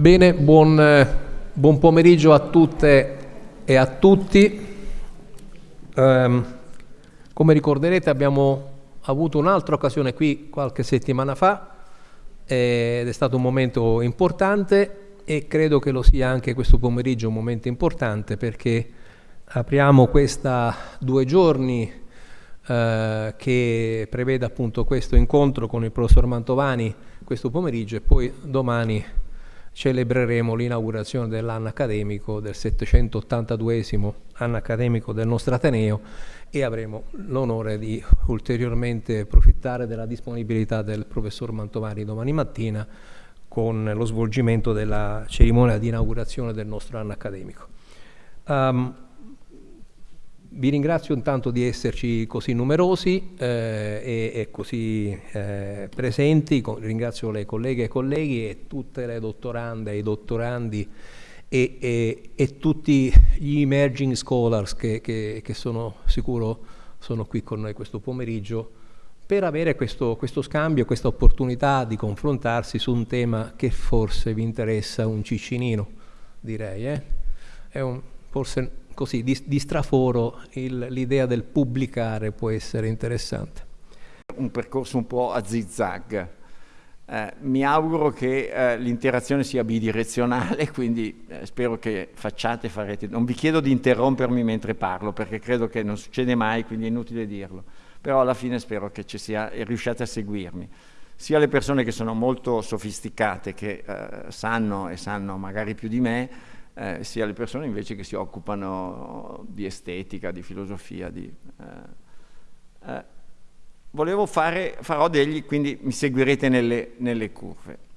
Bene, buon, buon, pomeriggio a tutte e a tutti. Um, come ricorderete abbiamo avuto un'altra occasione qui qualche settimana fa ed è stato un momento importante e credo che lo sia anche questo pomeriggio un momento importante perché apriamo questa due giorni eh, che prevede appunto questo incontro con il professor Mantovani questo pomeriggio e poi domani celebreremo l'inaugurazione dell'anno accademico, del 782 anno accademico del nostro Ateneo e avremo l'onore di ulteriormente approfittare della disponibilità del professor Mantovani domani mattina con lo svolgimento della cerimonia di inaugurazione del nostro anno accademico. Um, vi ringrazio intanto di esserci così numerosi eh, e, e, così eh, presenti, Con, ringrazio le colleghe e colleghi e tutte le dottorande e i dottorandi e, e, e tutti gli emerging scholars che, che, che, sono sicuro sono qui con noi questo pomeriggio per avere questo, questo scambio, questa opportunità di confrontarsi su un tema che forse vi interessa un ciccinino, direi. Eh? Un, forse così di, di straforo l'idea del pubblicare può essere interessante. Un percorso un po' a zigzag. Eh, mi auguro che eh, l'interazione sia bidirezionale, quindi eh, spero che facciate farete. Non vi chiedo di interrompermi mentre parlo, perché credo che non succede mai, quindi è inutile dirlo. Però alla fine spero che ci sia e riusciate a seguirmi. Sia le persone che sono molto sofisticate, che eh, sanno e sanno magari più di me, eh, sia le persone invece che si occupano di estetica, di filosofia. Di, eh, eh, volevo fare, farò degli, quindi mi seguirete nelle, nelle curve.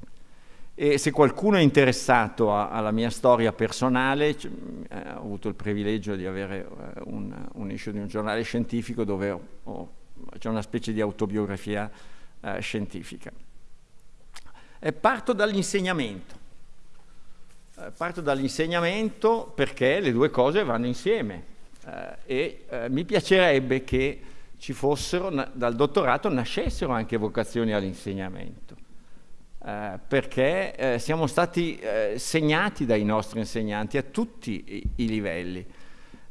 E se qualcuno è interessato a, alla mia storia personale, eh, ho avuto il privilegio di avere eh, un, un, issue di un giornale scientifico dove c'è una specie di autobiografia eh, scientifica. E parto dall'insegnamento. Eh, parto dall'insegnamento perché le due cose vanno insieme eh, e eh, mi piacerebbe che ci fossero, dal dottorato nascessero anche vocazioni all'insegnamento, eh, perché eh, siamo stati eh, segnati dai nostri insegnanti a tutti i, i livelli.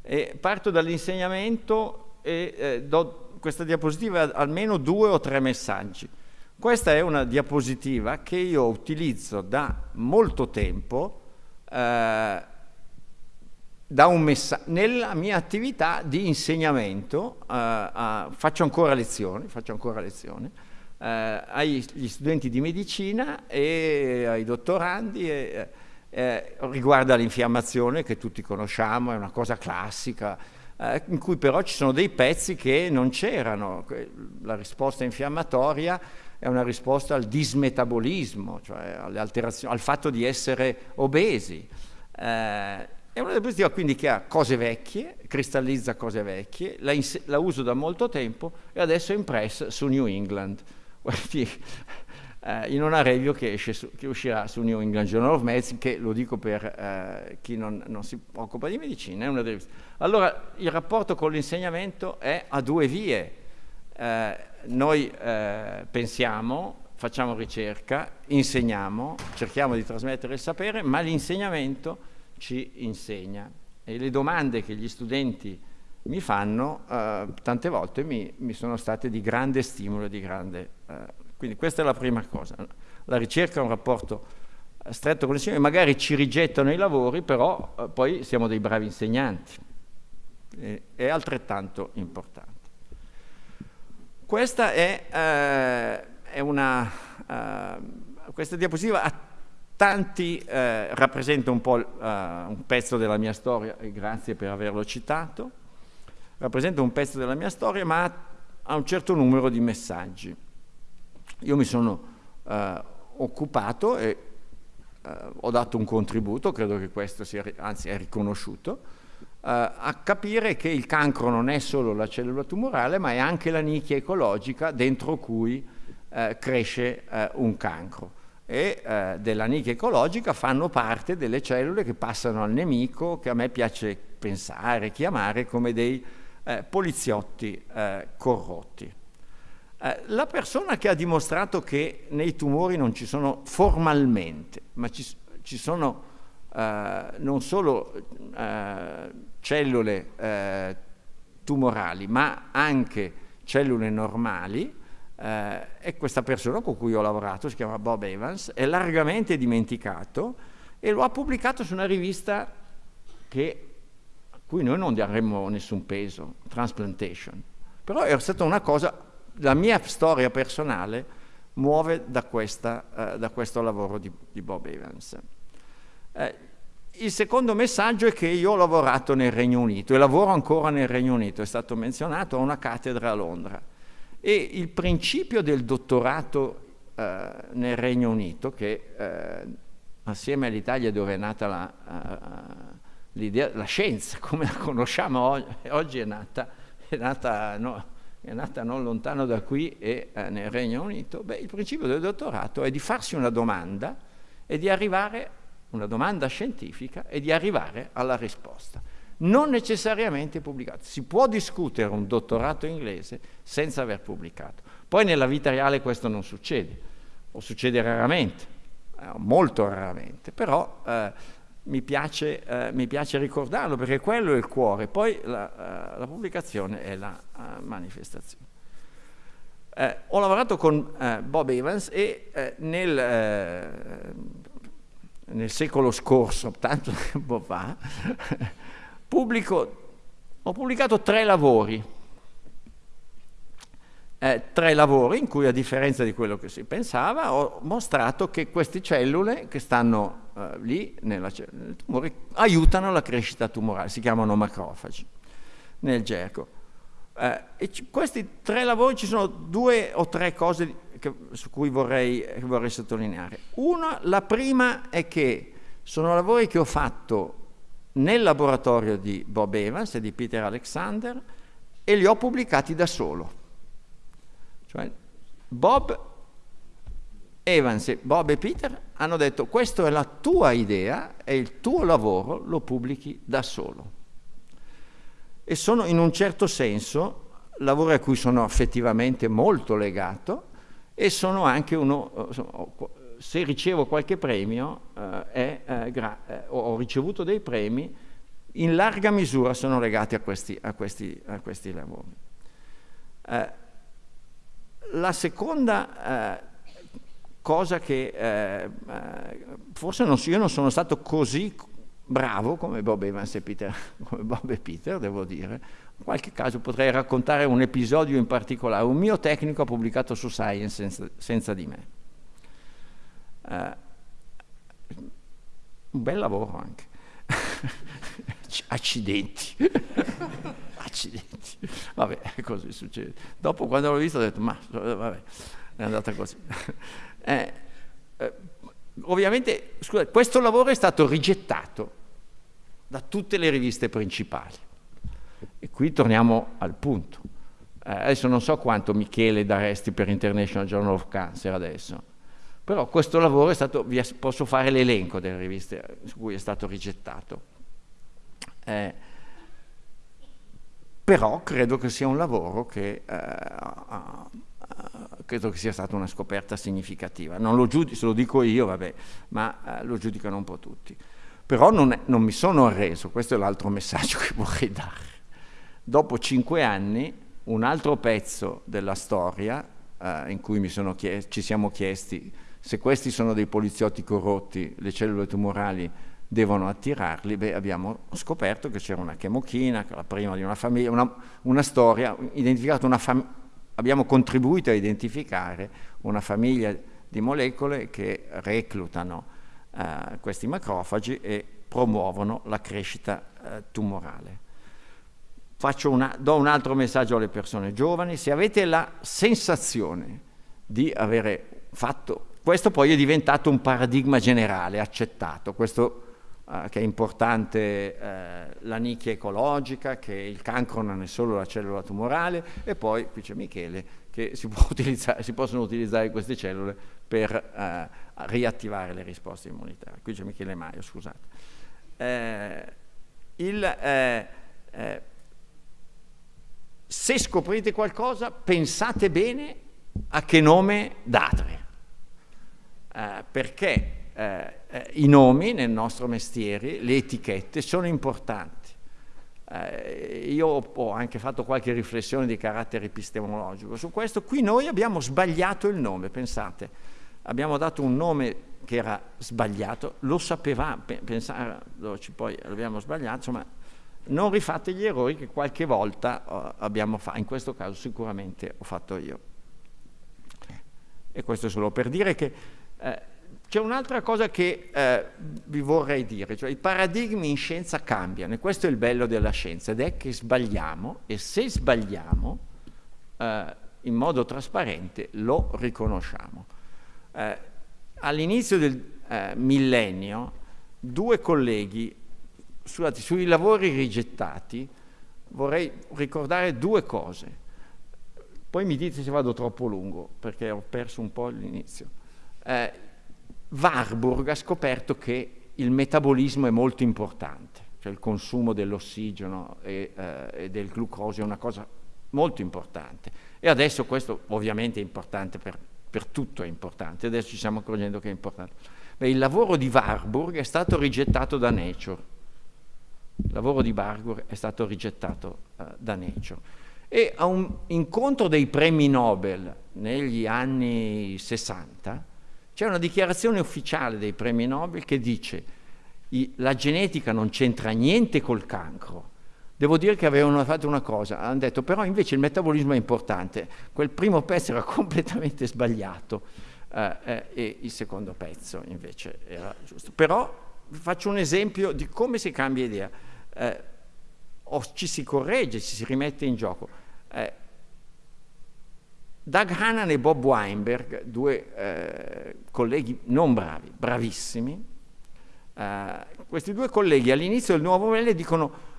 E parto dall'insegnamento e do questa diapositiva almeno due o tre messaggi. Questa è una diapositiva che io utilizzo da molto tempo eh, nella mia attività di insegnamento eh, a, faccio ancora lezioni, faccio ancora lezioni eh, agli studenti di medicina e ai dottorandi e, eh, riguarda l'infiammazione che tutti conosciamo, è una cosa classica eh, in cui però ci sono dei pezzi che non c'erano, la risposta infiammatoria è una risposta al dismetabolismo, cioè al fatto di essere obesi. Eh, è una diapositiva quindi che ha cose vecchie, cristallizza cose vecchie, la, la, uso da molto tempo e adesso è impressa su New England, eh, in una review che, su, che, uscirà su New England Journal of Medicine, che lo dico per eh, chi non, non, si occupa di medicina. Allora, il rapporto con l'insegnamento è a due vie. Eh, noi eh, pensiamo, facciamo ricerca, insegniamo, cerchiamo di trasmettere il sapere, ma l'insegnamento ci insegna. E le domande che gli studenti mi fanno, eh, tante volte mi, mi, sono state di grande stimolo, di grande... Eh, quindi questa è la prima cosa. La ricerca è un rapporto eh, stretto con l'insegnamento, magari ci rigettano i lavori, però eh, poi siamo dei bravi insegnanti. E, è altrettanto importante. Questa è, eh, è una, uh, questa diapositiva a tanti eh, rappresenta un po' uh, un pezzo della mia storia, e grazie per averlo citato, rappresenta un pezzo della mia storia, ma ha un certo numero di messaggi. Io mi sono uh, occupato e ho dato un contributo, credo che questo sia, anzi è riconosciuto, eh, a capire che il cancro non è solo la cellula tumorale, ma è anche la nicchia ecologica dentro cui eh, cresce eh, un cancro. E eh, della nicchia ecologica fanno parte delle cellule che passano al nemico, che a me piace pensare, chiamare come dei eh, poliziotti eh, corrotti. la persona che ha dimostrato che nei tumori non ci sono formalmente, ma ci, ci sono eh, non solo eh, cellule eh, tumorali, ma anche cellule normali, eh, e questa persona con cui ho lavorato, si chiama Bob Evans, è largamente dimenticato e lo ha pubblicato su una rivista che, a cui noi non daremmo nessun peso, Transplantation. Però è stata una cosa, la mia storia personale muove da, questa, eh, da questo lavoro di, di Bob Evans. Eh, il secondo messaggio è che io ho lavorato nel Regno Unito e lavoro ancora nel Regno Unito, è stato menzionato, ho una cattedra a Londra. E il principio del dottorato eh, nel Regno Unito, che eh, assieme all'Italia dove è nata la, uh, la, scienza, come la conosciamo oggi, oggi è, nata, è, nata, no, è nata, non lontano da qui e eh, nel Regno Unito, beh, il principio del dottorato è di farsi una domanda e di arrivare, una domanda scientifica, e di arrivare alla risposta non necessariamente pubblicato. Si può discutere un dottorato inglese senza aver pubblicato. Poi nella vita reale questo non succede, o succede raramente, eh, molto raramente, però eh, mi, piace, eh, mi, piace, ricordarlo perché quello è il cuore, poi la, uh, la pubblicazione è la uh, manifestazione. Eh, ho lavorato con Bob Evans e nel, nel secolo scorso, tanto tempo fa, pubblico, ho pubblicato tre lavori, eh, tre lavori in cui a differenza di quello che si pensava ho mostrato che queste cellule che stanno eh, lì nella, nel tumore aiutano la crescita tumorale, si chiamano macrofagi nel gergo. Eh, questi tre lavori ci sono due o tre cose che, su cui vorrei, vorrei sottolineare. Una, la prima è che sono lavori che ho fatto nel laboratorio di Bob Evans e di Peter Alexander e li ho pubblicati da solo. Cioè, Bob Evans e Bob e Peter hanno detto questa è la tua idea e il tuo lavoro lo pubblichi da solo. E sono in un certo senso lavori a cui sono affettivamente molto legato e sono anche uno, se ricevo qualche premio, eh, è, eh, ho ricevuto dei premi, in larga misura sono legati a questi, a questi, a questi lavori. Eh, la seconda eh, cosa che eh, eh, forse non, io non sono stato così bravo come Bob Evans e Peter, Peter, devo dire. In qualche caso potrei raccontare un episodio in particolare. Un mio tecnico ha pubblicato su Science senza, senza di me. Uh, un bel lavoro anche. Accidenti. Accidenti. Vabbè, così succede. Dopo quando l'ho visto ho detto, ma vabbè, è andata così. Eh, eh, ovviamente, scusate, questo lavoro è stato rigettato da tutte le riviste principali. Qui torniamo al punto. Eh, adesso non so quanto Michele daresti per International Journal of Cancer adesso, però questo lavoro è stato, posso fare l'elenco delle riviste su cui è stato rigettato. Eh, però credo che sia un lavoro che eh, credo che sia stata una scoperta significativa. Non lo giudico, se lo dico io, vabbè, ma eh, lo giudicano un po' tutti. Però non, è, non mi sono arreso, questo è l'altro messaggio che vorrei dare. Dopo cinque anni, un altro pezzo della storia eh, in cui ci siamo chiesti se questi sono dei poliziotti corrotti, le cellule tumorali devono attirarli, beh, abbiamo scoperto che c'era una chemochina, la prima di una famiglia, una, una storia, una abbiamo contribuito a identificare una famiglia di molecole che reclutano eh, questi macrofagi e promuovono la crescita eh, tumorale. Una, do un altro messaggio alle persone giovani, se avete la sensazione di avere fatto questo poi è diventato un paradigma generale, accettato, questo eh, che è importante eh, la nicchia ecologica, che il cancro non è solo la cellula tumorale e poi, qui c'è Michele, che si, si, possono utilizzare queste cellule per eh, riattivare le risposte immunitarie. Qui c'è Michele Maio, scusate. Eh, il, eh, eh, se scoprite qualcosa, pensate bene a che nome date eh, perché eh, eh, i nomi nel nostro mestiere, le etichette sono importanti. Eh, io ho anche fatto qualche riflessione di carattere epistemologico su questo. Qui noi abbiamo sbagliato il nome, pensate, abbiamo dato un nome che era sbagliato, lo sapevamo, pensandoci poi l'abbiamo sbagliato, insomma, non rifate gli errori che qualche volta uh, abbiamo fatto, in questo caso sicuramente ho fatto io. E questo solo per dire che eh, c'è un'altra cosa che eh, vi vorrei dire, cioè i paradigmi in scienza cambiano e questo è il bello della scienza ed è che sbagliamo e se sbagliamo eh, in modo trasparente lo riconosciamo. Eh, all'inizio del eh, millennio due colleghi scusate, sui lavori rigettati vorrei ricordare due cose. Poi mi dite se vado troppo lungo perché ho perso un po' l'inizio. Eh, Warburg ha scoperto che il metabolismo è molto importante, cioè il consumo dell'ossigeno e, eh, e, del glucosio è una cosa molto importante. E adesso questo ovviamente è importante per, per tutto, è importante, adesso ci stiamo accorgendo che è importante. Beh, il lavoro di Warburg è stato rigettato da Nature, il lavoro di Warburg è stato rigettato uh, da Nature. E a un incontro dei premi Nobel negli anni 60, c'è una dichiarazione ufficiale dei premi Nobel che dice la genetica non c'entra niente col cancro. Devo dire che avevano fatto una cosa, hanno detto però invece il metabolismo è importante. Quel primo pezzo era completamente sbagliato eh, eh, e il secondo pezzo invece era giusto. Però faccio un esempio di come si cambia idea. Eh, o ci si corregge, ci si rimette in gioco. Eh, Doug Hannan e Bob Weinberg, due eh, colleghi non bravi, bravissimi, eh, questi due colleghi all'inizio del nuovo Novelle dicono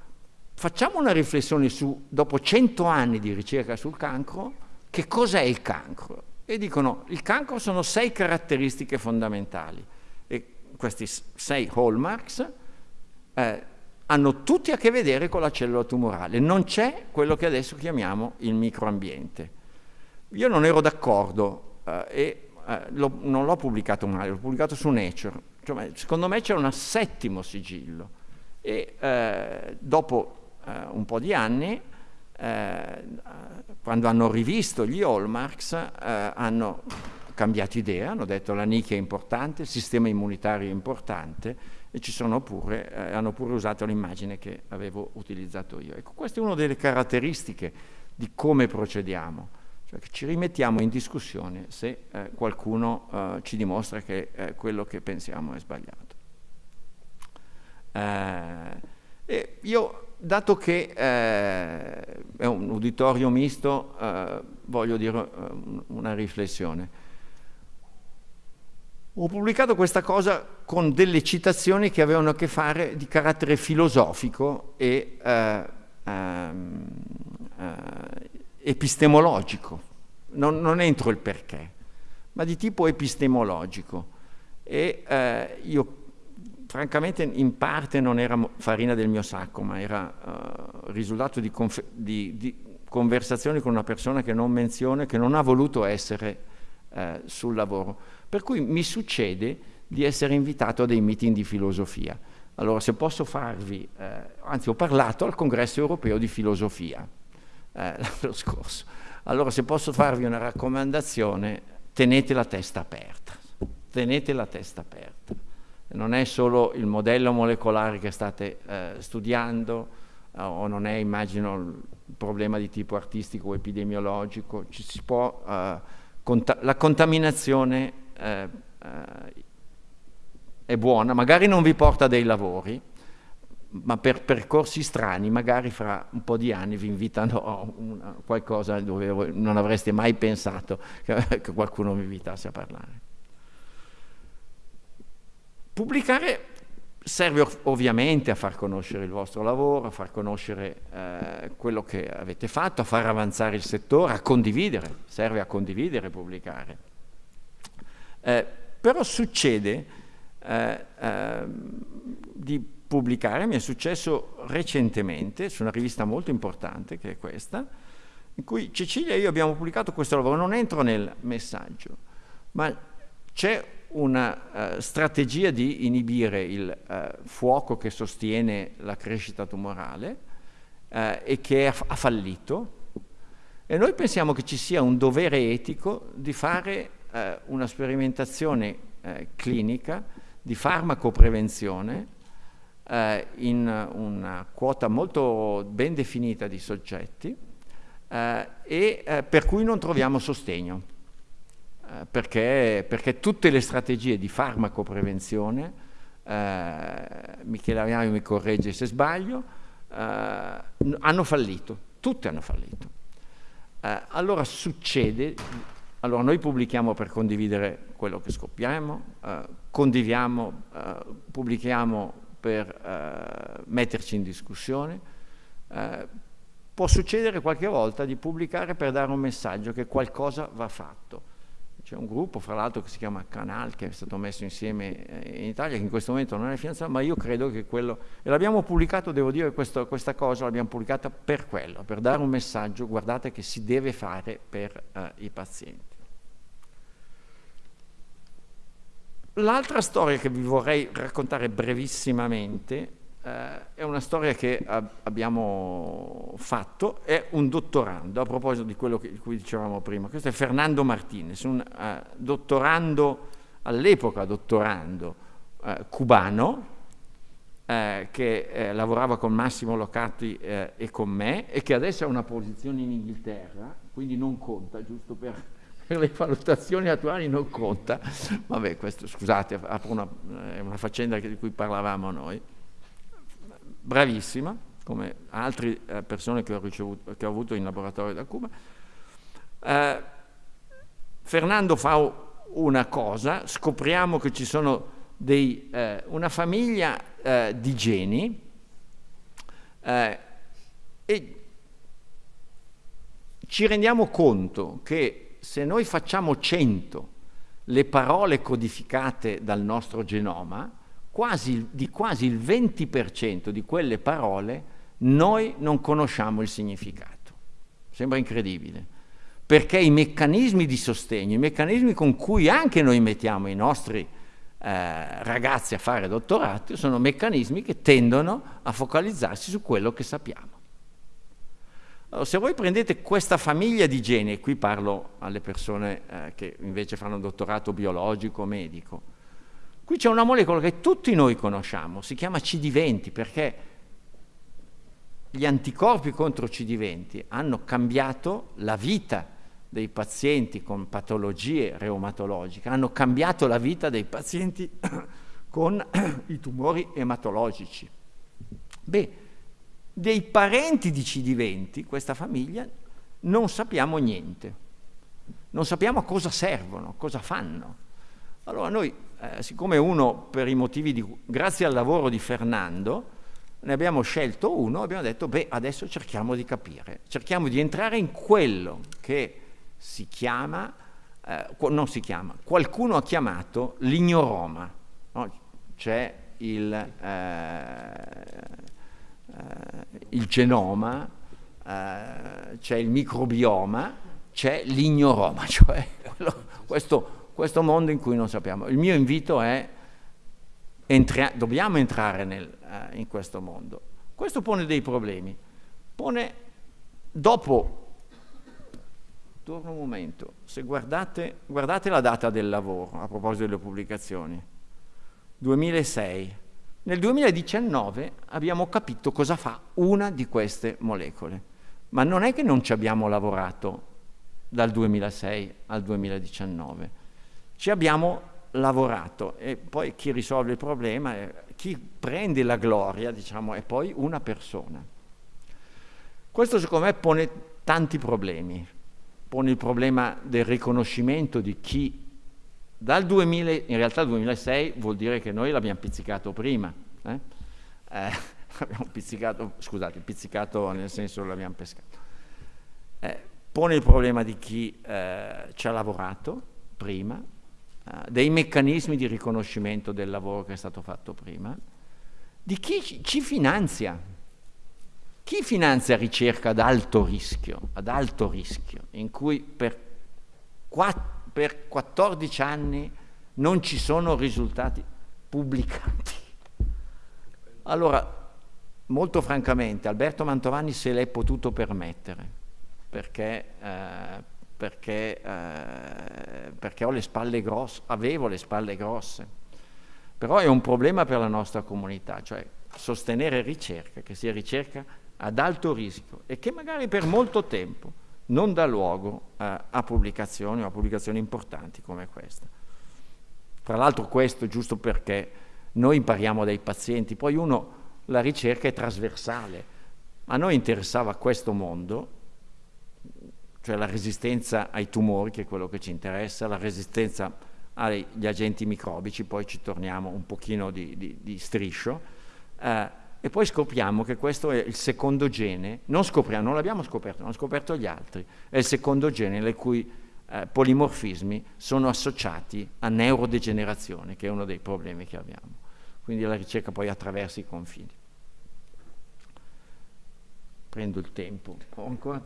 facciamo una riflessione su, dopo cento anni di ricerca sul cancro, che cos'è il cancro? E dicono il cancro sono sei caratteristiche fondamentali questi sei hallmarks eh, hanno tutti a che vedere con la cellula tumorale, non c'è quello che adesso chiamiamo il microambiente. Io non ero d'accordo eh, e eh, non l'ho pubblicato male, l'ho pubblicato su Nature. Cioè, secondo me c'è un settimo sigillo e eh, dopo eh, un po' di anni, eh, quando hanno rivisto gli hallmarks, hanno cambiato idea, hanno detto la nicchia è importante, il sistema immunitario è importante e pure, hanno pure usato l'immagine che avevo utilizzato io. Ecco, questa è una delle caratteristiche di come procediamo. Cioè ci rimettiamo in discussione se eh, qualcuno eh, ci dimostra che eh, quello che pensiamo è sbagliato. Eh, io, dato che eh, è un uditorio misto, eh, voglio dire una riflessione. Ho pubblicato questa cosa con delle citazioni che avevano a che fare di carattere filosofico e ehm, epistemologico, non, non, entro il perché, ma di tipo epistemologico. E eh, io francamente in parte non era farina del mio sacco, ma era uh, risultato di, di, di, conversazioni con una persona che non menziona, che non ha voluto essere uh, sul lavoro. Per cui mi succede di essere invitato a dei meeting di filosofia. Allora, se posso farvi, eh, anzi ho parlato al congresso europeo di filosofia, eh, l'anno scorso. Allora se posso farvi una raccomandazione, tenete la testa aperta, tenete la testa aperta. Non è solo il modello molecolare che state eh, studiando, eh, o non è, immagino, il problema di tipo artistico o epidemiologico, ci si può, eh, la contaminazione eh, eh, è buona, magari non vi porta dei lavori, ma per percorsi strani, magari fra un po' di anni vi invitano a una, qualcosa dove non avreste mai pensato che, che qualcuno vi invitasse a parlare. Pubblicare serve ovviamente a far conoscere il vostro lavoro, a far conoscere eh, quello che avete fatto, a far avanzare il settore, a condividere, serve a condividere pubblicare. Eh, però succede eh, ehm, di pubblicare, mi è successo recentemente su una rivista molto importante che è questa, in cui Cecilia e io abbiamo pubblicato questo lavoro, non entro nel messaggio, ma c'è una uh, strategia di inibire il uh, fuoco che sostiene la crescita tumorale uh, e che ha, fallito. E noi pensiamo che ci sia un dovere etico di fare una sperimentazione clinica di farmacoprevenzione in una quota molto ben definita di soggetti e per cui non troviamo sostegno. Eh, perché, perché, tutte le strategie di farmacoprevenzione, eh, Michele Ariano mi corregge se sbaglio, eh, hanno fallito, tutte hanno fallito. Eh, allora succede, allora noi pubblichiamo per condividere quello che scopriamo, eh, condiviamo, eh, pubblichiamo per metterci in discussione, può succedere qualche volta di pubblicare per dare un messaggio che qualcosa va fatto c'è un gruppo, fra l'altro, che si chiama Canal, che è stato messo insieme eh, in Italia, che in questo momento non è finanziato, ma io credo che quello... E l'abbiamo pubblicato, devo dire, questo, questa cosa l'abbiamo pubblicata per quello, per dare un messaggio, guardate che si deve fare per eh, i pazienti. L'altra storia che vi vorrei raccontare brevissimamente eh, è una storia che ab abbiamo fatto, è un dottorando, a proposito di quello che, di cui dicevamo prima, questo è Fernando Martinez, un uh, dottorando, all'epoca dottorando uh, cubano, uh, che lavorava con Massimo Locati e con me e che adesso ha una posizione in Inghilterra, quindi non conta, giusto per, per le valutazioni attuali non conta. Vabbè, questo, scusate, è una faccenda di cui parlavamo noi bravissima, come altre eh, persone che ho, ricevuto, che ho, avuto in laboratorio da Cuba. Eh, Fernando fa una cosa, scopriamo che ci sono dei, eh, una famiglia eh, di geni eh, e ci rendiamo conto che se noi facciamo 100 le parole codificate dal nostro genoma, quasi, di quasi il 20% di quelle parole noi non conosciamo il significato. Sembra incredibile, perché i meccanismi di sostegno, i meccanismi con cui anche noi mettiamo i nostri eh, ragazzi a fare dottorato, sono meccanismi che tendono a focalizzarsi su quello che sappiamo. Allora, se voi prendete questa famiglia di geni, e qui parlo alle persone eh, che invece fanno dottorato biologico, medico, Qui c'è una molecola che tutti noi conosciamo, si chiama CD20 perché gli anticorpi contro CD20 hanno cambiato la vita dei pazienti con patologie reumatologiche, hanno cambiato la vita dei pazienti con i tumori ematologici. Beh, dei parenti di CD20, questa famiglia, non sappiamo niente, non sappiamo a cosa servono, cosa fanno. Allora noi eh, siccome uno per i motivi di, grazie al lavoro di Fernando, ne abbiamo scelto uno, abbiamo detto, beh, adesso cerchiamo di capire, cerchiamo di entrare in quello che si chiama, eh, non si chiama, qualcuno ha chiamato l'ignoroma, no? c'è il, eh, il, genoma, eh, c'è il microbioma, c'è l'ignoroma, cioè questo questo mondo in cui non sappiamo. Il mio invito è, entri- dobbiamo entrare nel, uh, in questo mondo. Questo pone dei problemi. Pone, dopo, torno un momento, se guardate, guardate la data del lavoro, a proposito delle pubblicazioni, 2006. Nel 2019 abbiamo capito cosa fa una di queste molecole, ma non è che non ci abbiamo lavorato dal 2006 al 2019 ci abbiamo lavorato e poi chi risolve il problema, chi prende la gloria, diciamo, è poi una persona. Questo secondo me pone tanti problemi, pone il problema del riconoscimento di chi dal 2000, in realtà il 2006 vuol dire che noi l'abbiamo pizzicato prima, eh? Eh, abbiamo pizzicato, scusate, pizzicato nel senso l'abbiamo pescato. Eh, pone il problema di chi eh, ci ha lavorato prima, uh, dei meccanismi di riconoscimento del lavoro che è stato fatto prima, di chi ci, finanzia. Chi finanzia ricerca ad alto rischio, ad alto rischio, in cui per, quatt per 14 anni non ci sono risultati pubblicati. Allora, molto francamente, Alberto Mantovani se l'è potuto permettere, perché, eh, perché, eh, perché le grosse, avevo le spalle grosse. Però è un problema per la nostra comunità, cioè sostenere ricerca, che sia ricerca ad alto rischio e che magari per molto tempo non dà luogo eh, a pubblicazioni o a pubblicazioni importanti come questa. Tra l'altro questo giusto perché noi impariamo dai pazienti, poi uno, la ricerca è trasversale. A noi interessava questo mondo, cioè la resistenza ai tumori, che è quello che ci interessa, la resistenza agli agenti microbici, poi ci torniamo un pochino di, di, di striscio, eh, e poi scopriamo che questo è il secondo gene, non scopriamo, non l'abbiamo scoperto, l'hanno scoperto gli altri, è il secondo gene le cui eh, polimorfismi sono associati a neurodegenerazione, che è uno dei problemi che abbiamo. Quindi la ricerca poi attraversa i confini. Prendo il tempo. Ho ancora?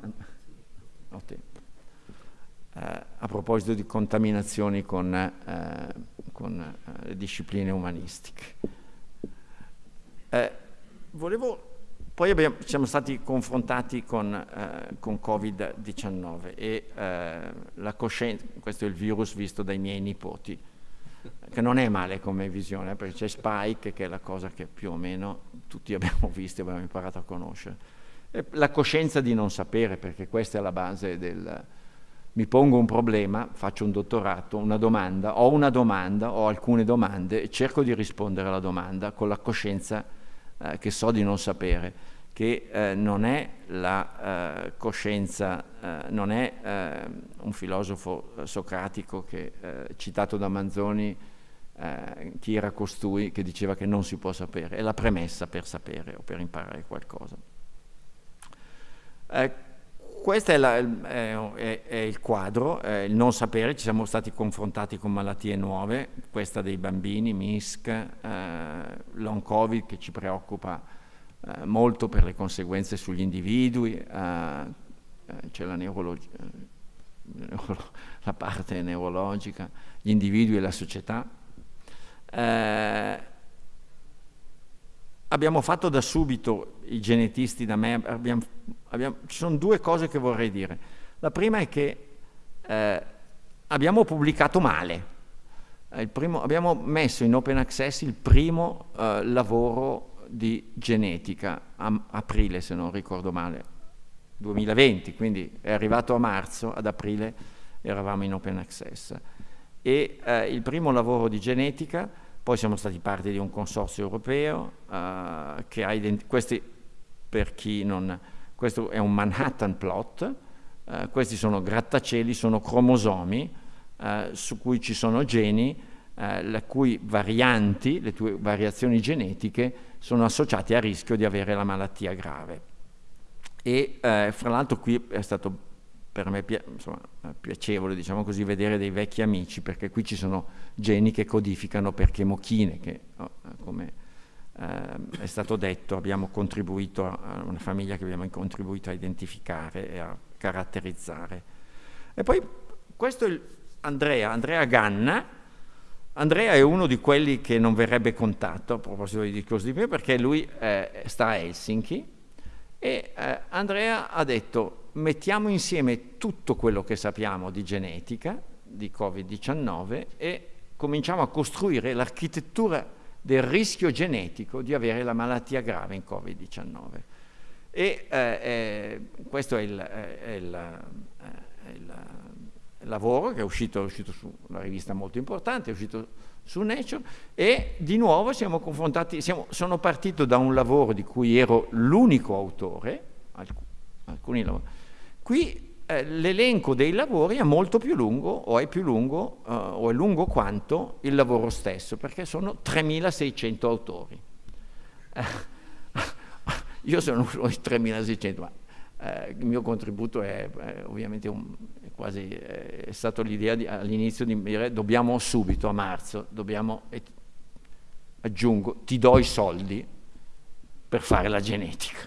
Ho tempo. Eh, a proposito di contaminazioni con, eh, con eh, le discipline umanistiche. Eh, volevo poi abbiamo, siamo stati confrontati con, eh, con Covid-19 e eh, la coscienza, questo è il virus visto dai miei nipoti, che non è male come visione, perché c'è Spike, che è la cosa che più o meno tutti abbiamo visto e abbiamo imparato a conoscere. E la coscienza di non sapere, perché questa è la base del... Mi pongo un problema, faccio un dottorato, una domanda, ho una domanda, ho alcune domande e cerco di rispondere alla domanda con la coscienza eh, che so di non sapere, che eh, non è la eh, coscienza, eh, non è eh, un filosofo eh, socratico che, citato da Manzoni, chi era costui che diceva che non si può sapere, è la premessa per sapere o per imparare qualcosa. Questo è, la, è, è, è, il quadro, il non sapere, ci siamo stati confrontati con malattie nuove, questa dei bambini, MISC, long covid che ci preoccupa eh, molto per le conseguenze sugli individui, eh, eh c'è la, la, parte neurologica, gli individui e la società. Eh, abbiamo fatto da subito, i genetisti da me, abbiamo, abbiamo, ci sono due cose che vorrei dire. La prima è che eh, abbiamo pubblicato male. Primo, abbiamo messo in open access il primo eh, lavoro di genetica, a aprile se non ricordo male, 2020, quindi è arrivato a marzo, ad aprile eravamo in open access. E eh, il primo lavoro di genetica, poi siamo stati parte di un consorzio europeo eh, che ha identificato, questi per chi non, questo è un Manhattan plot, eh, questi sono grattacieli, sono cromosomi eh, su cui ci sono geni, eh, le cui varianti, le tue variazioni genetiche sono associati a rischio di avere la malattia grave. E eh, fra l'altro qui è stato per me insomma, piacevole diciamo così, vedere dei vecchi amici, perché qui ci sono geni che codificano per chemochine, che oh, come eh, è stato detto abbiamo contribuito a una famiglia che abbiamo contribuito a identificare e a caratterizzare. E poi questo è Andrea, Andrea Ganna, Andrea è uno di quelli che non verrebbe contatto, a proposito di discorso di prima, perché lui eh, sta a Helsinki e eh, Andrea ha detto mettiamo insieme tutto quello che sappiamo di genetica, di Covid-19 e cominciamo a costruire l'architettura del rischio genetico di avere la malattia grave in Covid-19. E eh, eh, questo è il, è il, è il lavoro che è uscito, è uscito, su una rivista molto importante, è uscito su Nature e di nuovo siamo confrontati, siamo, sono partito da un lavoro di cui ero l'unico autore, alc alcuni lavori, qui eh, l'elenco dei lavori è molto più lungo o è più lungo eh, o è lungo quanto il lavoro stesso perché sono 3600 autori. Eh, io sono uno di 3600, ma eh, il mio contributo è, è ovviamente un, è quasi è stato l'idea all'inizio di dire dobbiamo subito a marzo, dobbiamo, e, aggiungo, ti do i soldi per fare la genetica.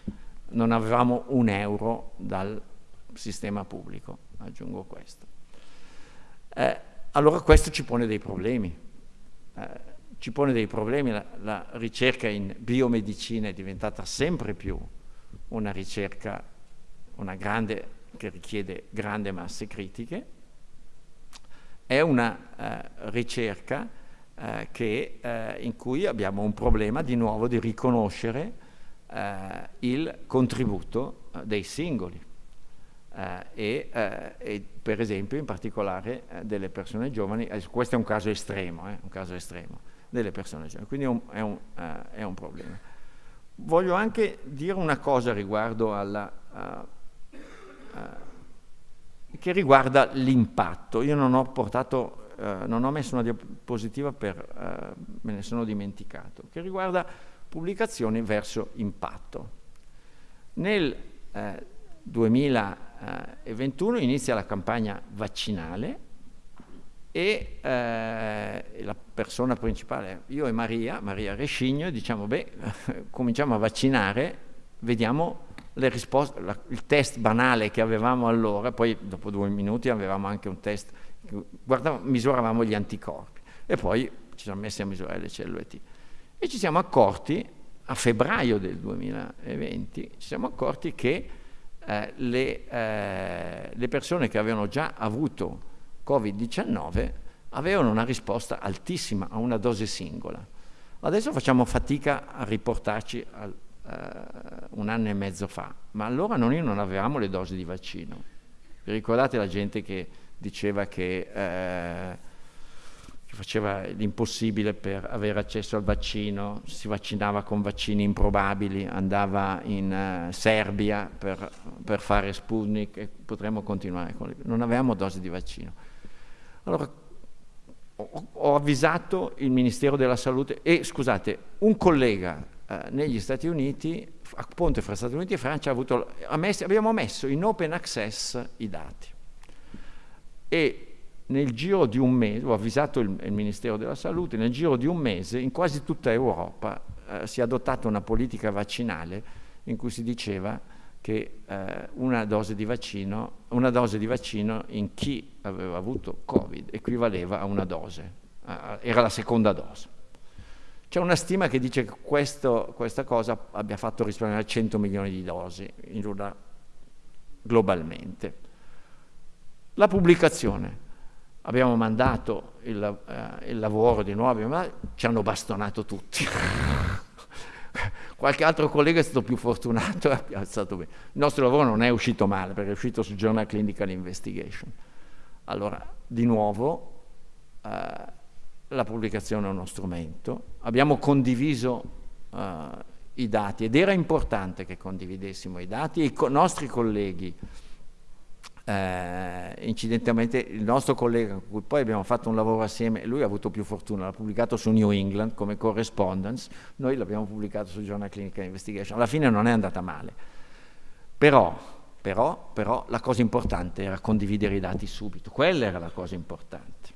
Non avevamo un euro dal sistema pubblico, aggiungo questo. Eh, allora questo ci pone dei problemi, ci pone dei problemi, la, la, ricerca in biomedicina è diventata sempre più una ricerca, una grande, che richiede grandi masse critiche, è una eh, ricerca eh, che, eh, in cui abbiamo un problema di nuovo di riconoscere eh, il contributo eh, dei singoli. Uh, e, uh, e, per esempio in particolare uh, delle persone giovani, questo è un caso estremo, un caso estremo delle persone giovani, quindi è un, è, un, è un, problema. Voglio anche dire una cosa riguardo alla, che riguarda l'impatto. Io non ho portato, non ho messo una diapositiva per, me ne sono dimenticato, che riguarda pubblicazioni verso impatto. Nel 2021 inizia la campagna vaccinale e eh, la persona principale, io e Maria, Maria Rescigno, diciamo, beh, cominciamo a vaccinare, vediamo le risposte, la, il test banale che avevamo allora, poi dopo due minuti avevamo anche un test, guardavamo, misuravamo gli anticorpi e poi ci siamo messi a misurare le cellule T. E ci siamo accorti, a febbraio del 2020, ci siamo accorti che eh, le, eh, le, persone che avevano già avuto Covid-19 avevano una risposta altissima a una dose singola. Adesso facciamo fatica a riportarci a eh, un anno e mezzo fa, ma allora noi non avevamo le dosi di vaccino. Vi ricordate la gente che diceva che eh, che faceva l'impossibile per avere accesso al vaccino, si vaccinava con vaccini improbabili, andava in uh, Serbia per, per, fare Sputnik e potremmo continuare con. Non avevamo dosi di vaccino. Allora ho, ho avvisato il Ministero della Salute e scusate, un collega uh, negli Stati Uniti, a ponte fra Stati Uniti e Francia, avuto, ha messo, abbiamo messo in open access i dati. E nel giro di un mese, ho avvisato il, il, Ministero della Salute, nel giro di un mese in quasi tutta Europa eh, si è adottata una politica vaccinale in cui si diceva che eh, una, dose vaccino, una, dose di vaccino, in chi aveva avuto Covid equivaleva a una dose, eh, era la seconda dose. C'è una stima che dice che questo, questa cosa abbia fatto risparmiare 100 milioni di dosi una, globalmente. La pubblicazione abbiamo mandato il, eh, il lavoro di nuovo, ma ci hanno bastonato tutti. Qualche altro collega è stato più fortunato e ha piazzato bene. Il nostro lavoro non è uscito male perché è uscito sul Journal Clinical Investigation. Allora, di nuovo, eh, la pubblicazione è uno strumento. Abbiamo condiviso eh, i dati ed era importante che condividessimo i dati e i co nostri colleghi eh, incidentalmente il nostro collega con cui poi abbiamo fatto un lavoro assieme, lui ha avuto più fortuna, l'ha pubblicato su New England come correspondence, noi l'abbiamo pubblicato sul Journal Clinical Investigation, alla fine non è andata male, però, però, però la cosa importante era condividere i dati subito, quella era la cosa importante,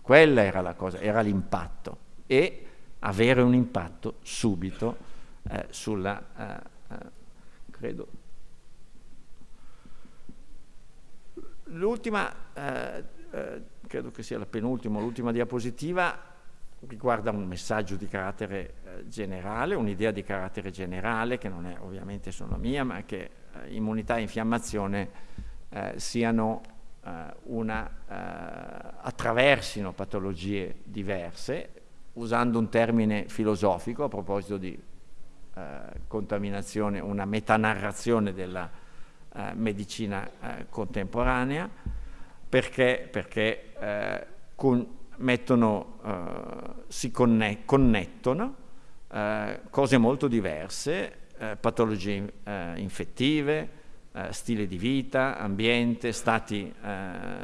quella era la cosa, era l'impatto. E avere un impatto subito eh, sulla, eh, eh credo, L'ultima, eh, eh, credo che sia la penultima, l'ultima diapositiva riguarda un messaggio di carattere eh, generale, un'idea di carattere generale che non è ovviamente solo mia, ma che eh, immunità e infiammazione eh, siano eh, una, attraversino patologie diverse, usando un termine filosofico a proposito di contaminazione, una metanarrazione della eh, medicina eh, contemporanea perché, perché eh, con, mettono, eh, si conne connettono eh, cose molto diverse, patologie infettive, stile di vita, ambiente, stati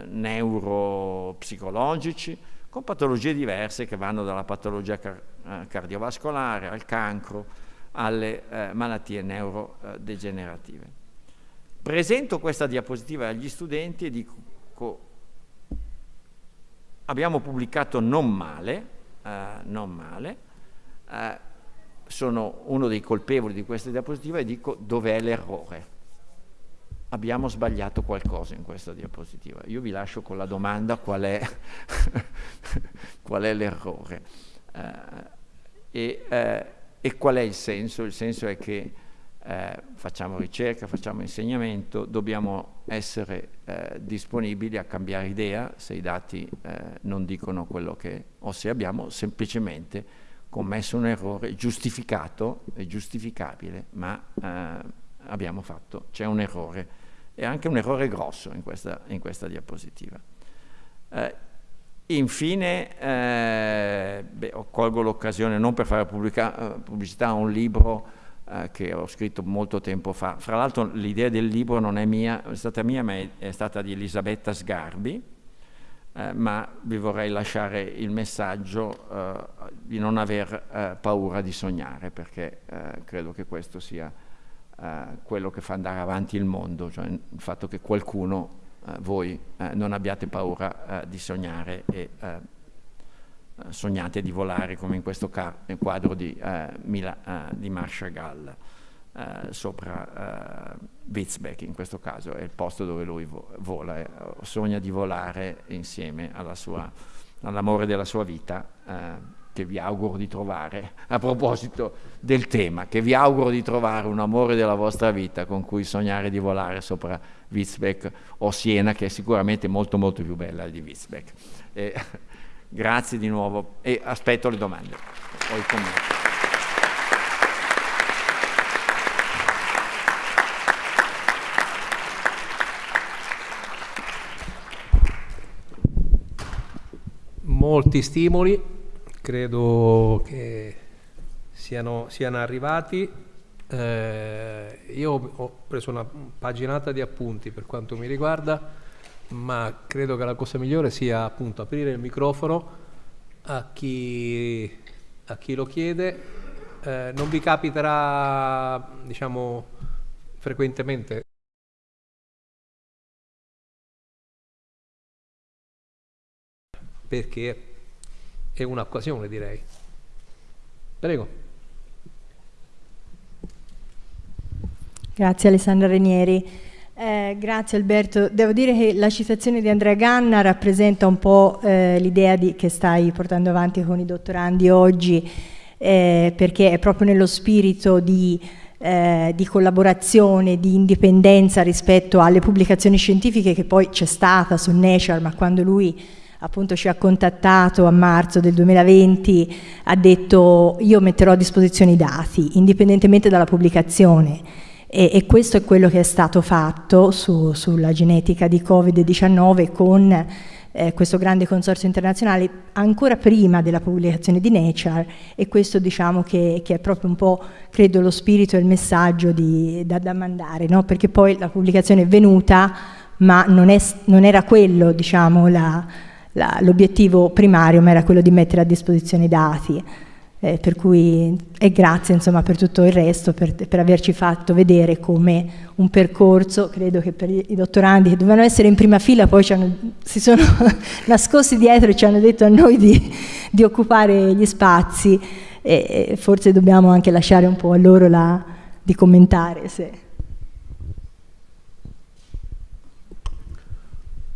neuropsicologici, con patologie diverse che vanno dalla patologia car cardiovascolare al cancro alle eh, malattie neurodegenerative. Presento questa diapositiva agli studenti e dico, abbiamo pubblicato non male, eh, non male, eh, sono uno dei colpevoli di questa diapositiva e dico dov'è l'errore. Abbiamo sbagliato qualcosa in questa diapositiva. Io vi lascio con la domanda qual è, è l'errore. e, eh, e, qual è il senso? Il senso è che eh, facciamo ricerca, facciamo insegnamento, dobbiamo essere eh, disponibili a cambiare idea se i dati non dicono quello che, o se abbiamo semplicemente commesso un errore giustificato e giustificabile, ma abbiamo fatto, c'è un errore e anche un errore grosso in questa, in questa diapositiva. Eh, infine, eh, beh, colgo l'occasione non per fare pubblica, eh, pubblicità a un libro eh, che ho scritto molto tempo fa. Fra l'altro l'idea del libro non è mia, è stata mia, ma è, è stata di Elisabetta Sgarbi, eh, ma vi vorrei lasciare il messaggio eh, di non aver paura di sognare, perché credo che questo sia eh, quello che fa andare avanti il mondo, cioè il fatto che qualcuno, eh, voi, eh, non abbiate paura di sognare e sognate di volare come in questo quadro di, Mila, di Marshall Gall. Uh, sopra uh, Witzbeck in questo caso è il posto dove lui vo vola, eh, sogna di volare insieme all'amore della sua vita che vi auguro di trovare, a proposito del tema, che vi auguro di trovare un amore della vostra vita con cui sognare di volare sopra Witzbeck o Siena, che è sicuramente molto molto più bella di Witzbeck. Grazie di nuovo e aspetto le domande. O i molti stimoli credo che siano, siano arrivati. Eh, io ho preso una paginata di appunti per quanto mi riguarda, ma credo che la cosa migliore sia appunto aprire il microfono a chi, a chi lo chiede. Eh, non vi capiterà, diciamo, frequentemente perché è un'occasione direi. Prego. Grazie Alessandra Renieri. Eh, grazie Alberto. Devo dire che la citazione di Andrea Ganna rappresenta un po' eh, l'idea che stai portando avanti con i dottorandi oggi, eh, perché è proprio nello spirito di, eh, di, collaborazione, di indipendenza rispetto alle pubblicazioni scientifiche che poi c'è stata su Nature, ma quando lui appunto ci ha contattato a marzo del 2020, ha detto io metterò a disposizione i dati indipendentemente dalla pubblicazione e, e questo è quello che è stato fatto su, sulla genetica di Covid-19 con eh, questo grande consorzio internazionale ancora prima della pubblicazione di Nature e questo diciamo che, che è proprio un po' credo lo spirito e il messaggio di, da, da mandare no? perché poi la pubblicazione è venuta ma non, è, non era quello diciamo l'obiettivo primario ma era quello di mettere a disposizione i dati. Eh, per cui e grazie insomma, per tutto il resto, per, per, averci fatto vedere come un percorso, credo che per i dottorandi che dovevano essere in prima fila poi hanno, si sono nascosti dietro e ci hanno detto a noi di, di occupare gli spazi e, e, forse dobbiamo anche lasciare un po' a loro la, di commentare. Se.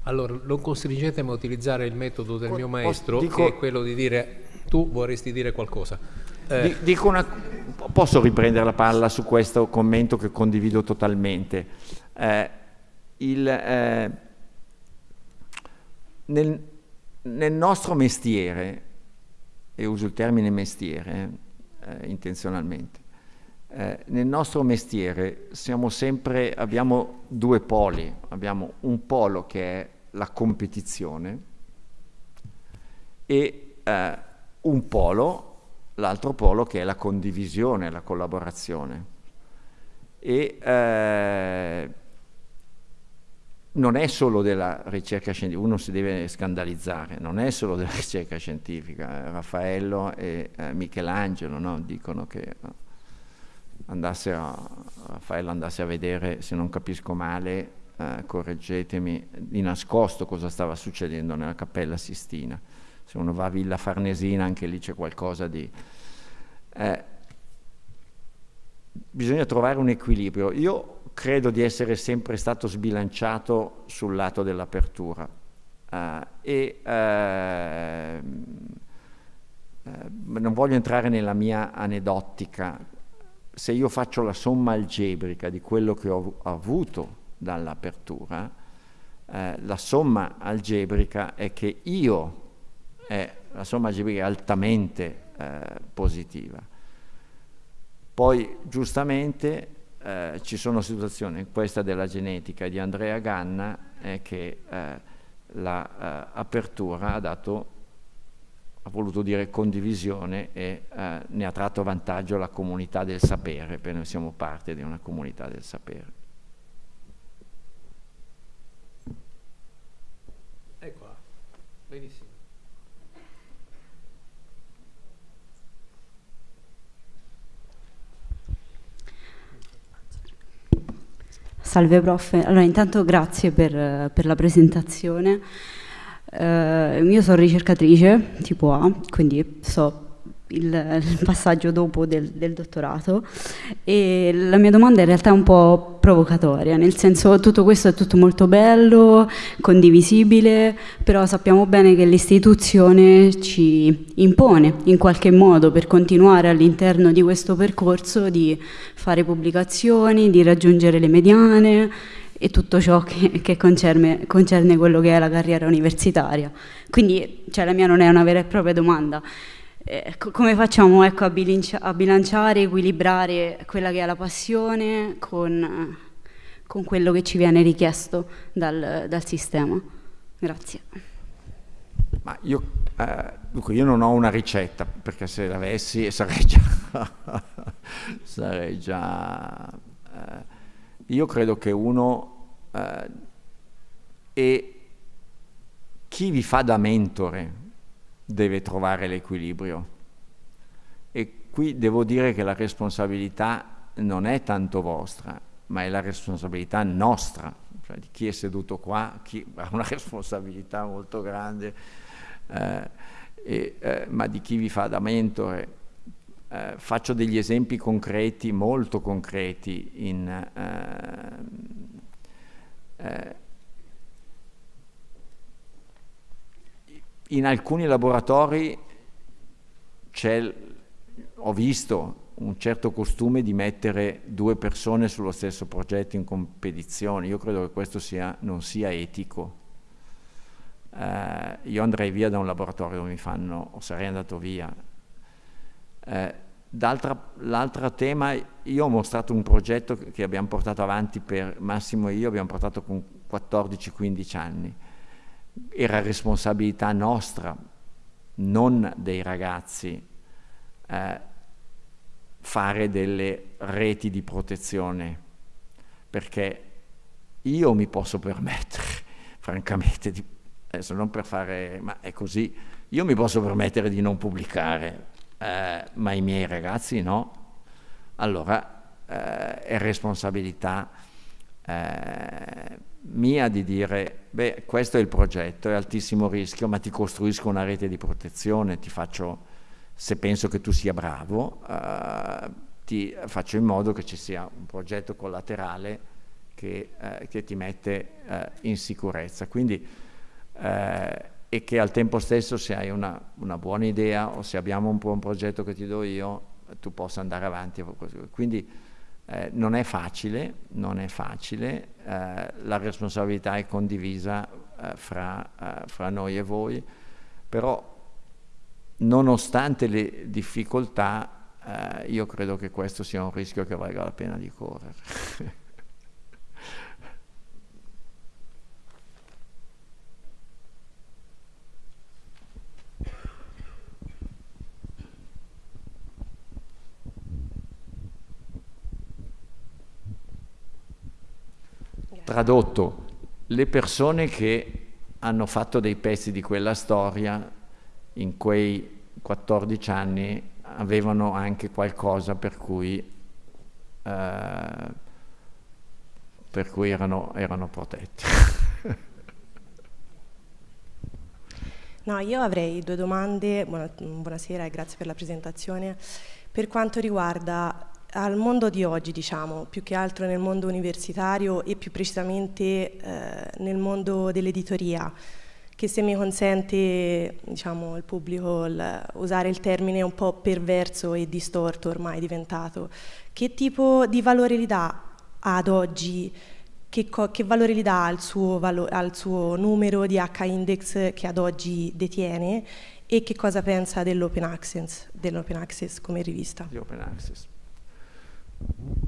Allora, non costringetemi a utilizzare il metodo del mio maestro, dico, che è quello di dire tu vorresti dire qualcosa. Eh, dico una, posso riprendere la palla su questo commento che condivido totalmente. Eh, il, eh, nel, nel, nostro mestiere, e uso il termine mestiere eh, intenzionalmente, eh, nel nostro mestiere sempre, abbiamo due poli, abbiamo un polo che è la competizione e eh, un polo, l'altro polo che è la condivisione, la collaborazione. E eh, non è solo della ricerca scientifica, uno si deve scandalizzare, non è solo della ricerca scientifica. Raffaello e eh, Michelangelo no? dicono che andasse a, Raffaello andasse a vedere, se non capisco male, eh, correggetemi, di nascosto cosa stava succedendo nella Cappella Sistina. Se uno va a Villa Farnesina anche lì c'è qualcosa di... Eh, bisogna trovare un equilibrio. Io credo di essere sempre stato sbilanciato sul lato dell'apertura uh, e uh, eh, non voglio entrare nella mia aneddotica, se io faccio la somma algebrica di quello che ho avuto dall'apertura, eh, la somma algebrica è che io, è, la somma algebrica è altamente eh, positiva. Poi giustamente eh, ci sono situazioni, questa della genetica di Andrea Ganna, che eh, l'apertura la, eh, ha dato ha voluto dire condivisione e eh, ne ha tratto vantaggio la comunità del sapere, perché noi siamo parte di una comunità del sapere. Ecco, benissimo. Salve prof, allora intanto grazie per, per la presentazione. Uh, io sono ricercatrice tipo A, quindi so il, il passaggio dopo del, del, dottorato e la mia domanda in realtà è un po' provocatoria, nel senso tutto questo è tutto molto bello, condivisibile, però sappiamo bene che l'istituzione ci impone in qualche modo per continuare all'interno di questo percorso di fare pubblicazioni, di raggiungere le mediane e tutto ciò che, che concerne, concerne, quello che è la carriera universitaria. Quindi cioè, la mia non è una vera e propria domanda. Eh, come facciamo ecco, a, bilancia, a, bilanciare, equilibrare quella che è la passione con, con quello che ci viene richiesto dal, dal sistema? Grazie. Io, eh, dunque io non ho una ricetta, perché se l'avessi sarei già... sarei già eh, io credo che uno eh, e chi vi fa da mentore deve trovare l'equilibrio. E qui devo dire che la responsabilità non è tanto vostra, ma è la responsabilità nostra, cioè di chi è seduto qua, chi ha una responsabilità molto grande, eh, e, eh, ma di chi vi fa da mentore. Eh, faccio degli esempi concreti, molto concreti, in, eh, eh, in alcuni laboratori ho visto un certo costume di mettere due persone sullo stesso progetto in competizione. Io credo che questo sia, non sia etico. Eh, io andrei via da un laboratorio dove mi fanno, o sarei andato via. Eh, L'altro tema, io ho mostrato un progetto che abbiamo portato avanti per Massimo e io, abbiamo portato con 14-15 anni. Era responsabilità nostra, non dei ragazzi, eh, fare delle reti di protezione, perché io mi posso permettere, francamente, di, adesso non per fare, ma è così, io mi posso permettere di non pubblicare, eh, ma i miei ragazzi no, allora eh, è responsabilità eh, mia di dire, beh, questo è il progetto, è altissimo rischio, ma ti costruisco una rete di protezione, ti faccio, se penso che tu sia bravo, eh, ti faccio in modo che ci sia un progetto collaterale che, eh, che ti mette eh, in sicurezza. Quindi eh, e che al tempo stesso se hai una, una buona idea o se abbiamo un buon progetto che ti do io, tu possa andare avanti. Quindi eh, non è facile, non è facile, eh, la responsabilità è condivisa eh, fra, eh, fra, noi e voi, però nonostante le difficoltà eh, io credo che questo sia un rischio che valga la pena di correre. Tradotto, le persone che hanno fatto dei pezzi di quella storia in quei 14 anni avevano anche qualcosa per cui, eh, per cui erano, erano protetti. No, io avrei due domande, buonasera e grazie per la presentazione. Per quanto riguarda al mondo di oggi, diciamo, più che altro nel mondo universitario e più precisamente eh, nel mondo dell'editoria, che se mi consente diciamo, il pubblico il, usare il termine un po' perverso e distorto ormai diventato, che tipo di valore gli dà ad oggi, che, che valore gli dà al suo, valo, al suo numero di H-index che ad oggi detiene e che cosa pensa dell'open access, dell'open access come rivista? Di open access.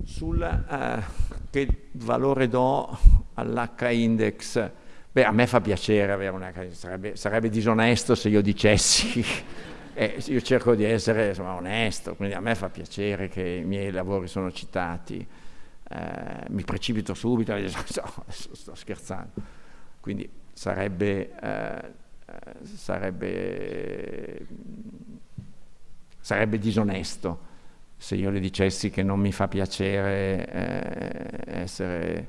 Sul uh, che valore do all'H-index, beh a me fa piacere avere un H-index, sarebbe, sarebbe disonesto se io dicessi eh, io cerco di essere insomma, onesto, quindi a me fa piacere che i miei lavori sono citati, eh, mi precipito subito, no, sto scherzando, quindi sarebbe, eh, sarebbe, sarebbe, disonesto se io le dicessi che non mi fa piacere eh, essere,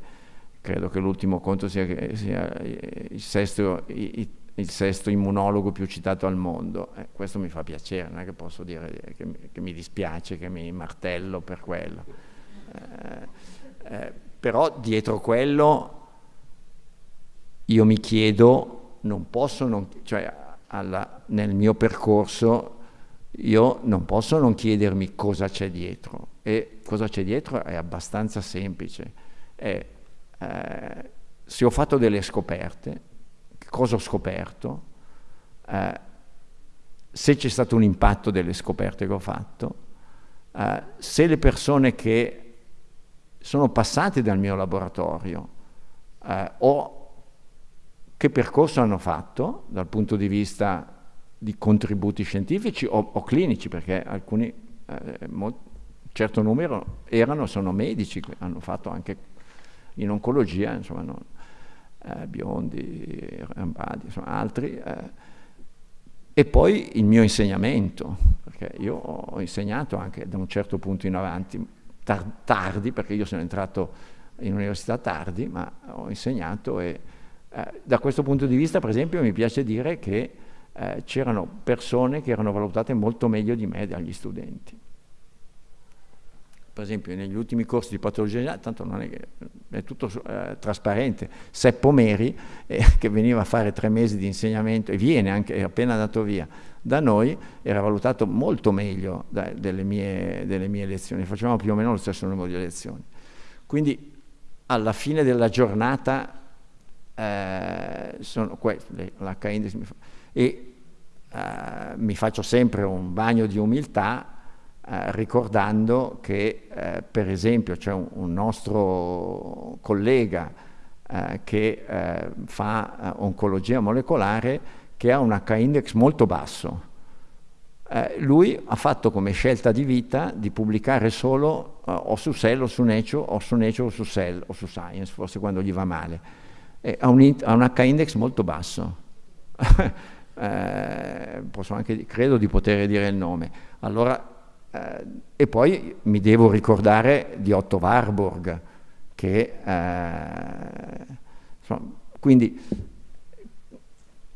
credo che l'ultimo conto sia, sia il sesto, i, il sesto immunologo più citato al mondo. Eh, questo mi fa piacere, non è che posso dire che, che mi dispiace, che mi martello per quello. Eh, eh, però dietro quello io mi chiedo, non posso, non, cioè alla, nel mio percorso io non posso non chiedermi cosa c'è dietro e cosa c'è dietro è abbastanza semplice. È, eh, se ho fatto delle scoperte, cosa ho scoperto, eh, se c'è stato un impatto delle scoperte che ho fatto, eh, se le persone che sono passate dal mio laboratorio eh, o che percorso hanno fatto dal punto di vista di contributi scientifici o, o clinici, perché alcuni, eh, certo numero erano, sono medici, hanno fatto anche in oncologia, insomma, non, eh, Biondi, Rambadi, insomma altri, eh, e poi il mio insegnamento, perché io ho insegnato anche da un certo punto in avanti, tar tardi, perché io sono entrato in università tardi, ma ho insegnato e eh, da questo punto di vista, per esempio, mi piace dire che eh, c'erano persone che erano valutate molto meglio di me dagli studenti. Per esempio negli ultimi corsi di patologia, tanto non è, è tutto eh, trasparente, Seppo Meri, eh, che veniva a fare tre mesi di insegnamento e viene anche, è appena andato via, da noi era valutato molto meglio da, delle, mie, delle, mie, lezioni, facevamo più o meno lo stesso numero di lezioni. Quindi alla fine della giornata eh, sono queste, l'H-index e eh, mi faccio sempre un bagno di umiltà eh, ricordando che eh, per esempio c'è un, un, nostro collega eh, che eh, fa eh, oncologia molecolare che ha un H-index molto basso. Lui ha fatto come scelta di vita di pubblicare solo o su Cell o su Nature o su Nature o su Cell o su Science, forse quando gli va male. ha un, ha un H-index molto basso. posso anche, credo di poter dire il nome. Allora eh, e poi mi devo ricordare di Otto Warburg, che eh, insomma, quindi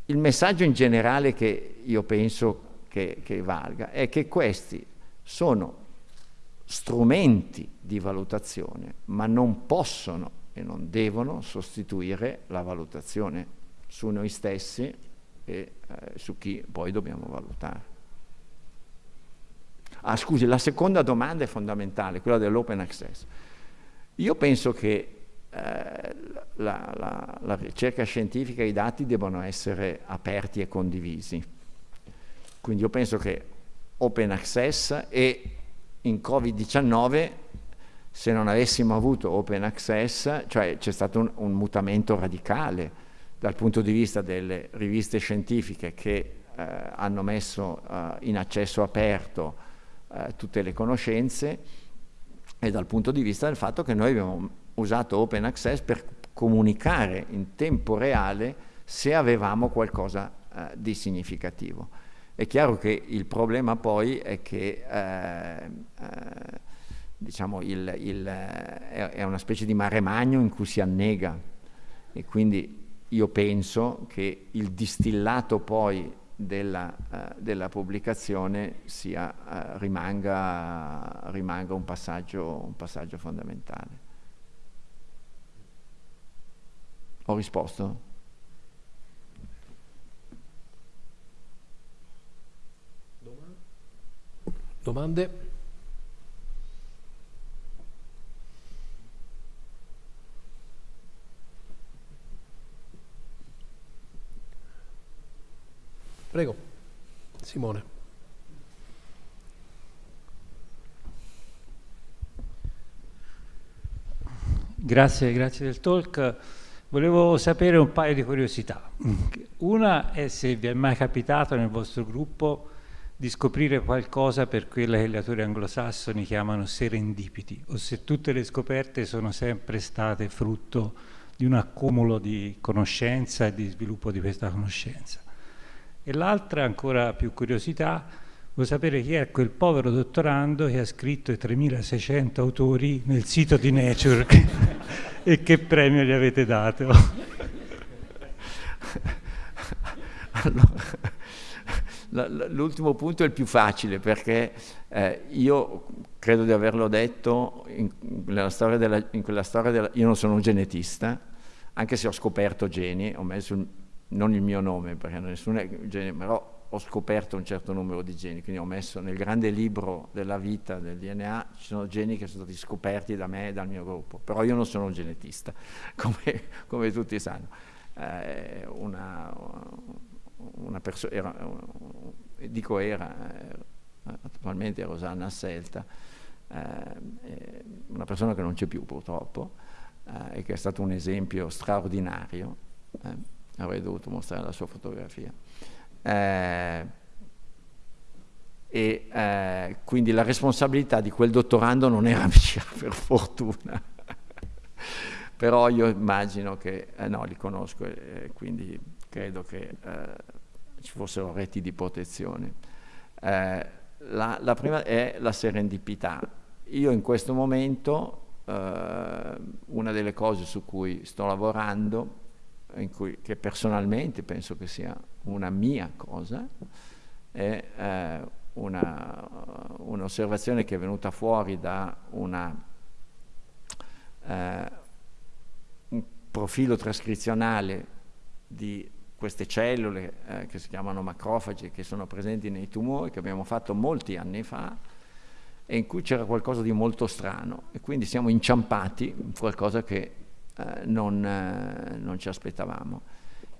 il messaggio in generale che io penso che, che valga è che questi sono strumenti di valutazione, ma non possono e non devono sostituire la valutazione su noi stessi e eh, su chi poi dobbiamo valutare. Ah, scusi, la seconda domanda è fondamentale, quella dell'open access. Io penso che eh, la, la, la, ricerca scientifica e i dati devono essere aperti e condivisi. Quindi io penso che open access e in Covid-19 se non avessimo avuto open access, cioè c'è stato un, un, mutamento radicale dal punto di vista delle riviste scientifiche che eh, hanno messo eh, in accesso aperto eh, tutte le conoscenze e dal punto di vista del fatto che noi abbiamo usato Open Access per comunicare in tempo reale se avevamo qualcosa eh, di significativo. È chiaro che il problema poi è che eh, diciamo il, il, è una specie di mare magno in cui si annega e quindi io penso che il distillato poi della, uh, della pubblicazione sia, uh, rimanga, uh, rimanga un, passaggio, un passaggio fondamentale. Ho risposto? Domande? Prego, Simone. Grazie, grazie del talk. Volevo sapere un paio di curiosità. Una è se vi è mai capitato nel vostro gruppo di scoprire qualcosa per quella che gli autori anglosassoni chiamano serendipiti, o se tutte le scoperte sono sempre state frutto di un accumulo di conoscenza e di sviluppo di questa conoscenza. E l'altra, ancora più curiosità, vuoi sapere chi è quel povero dottorando che ha scritto i 3600 autori nel sito di Nature e che premio gli avete dato? L'ultimo punto è il più facile perché eh, io credo di averlo detto in, in, storia della, in quella storia della, io non sono un genetista, anche se ho scoperto geni, ho messo non il mio nome, perché nessuno è genio, però ho scoperto un certo numero di geni, quindi ho messo nel grande libro della vita del DNA, ci sono geni che sono stati scoperti da me e dal mio gruppo, però io non sono un genetista, come, come tutti sanno. Eh, una, una persona, era, dico era, eh, attualmente Rosanna Asselta, eh, una persona che non c'è più purtroppo, eh, e che è stato un esempio straordinario eh, avrei dovuto mostrare la sua fotografia. Eh, e eh, quindi la responsabilità di quel dottorando non era mia, per fortuna. Però io immagino che, eh, no, li conosco e quindi credo che eh, ci fossero reti di protezione. Eh, la, la, prima è la serendipità. Io in questo momento, eh, una delle cose su cui sto lavorando cui, che personalmente penso che sia una mia cosa, è eh, un'osservazione che è venuta fuori da una, eh, un profilo trascrizionale di queste cellule eh, che si chiamano macrofagi, che sono presenti nei tumori, che abbiamo fatto molti anni fa, e in cui c'era qualcosa di molto strano, e quindi siamo inciampati in qualcosa che non, eh, non, ci aspettavamo.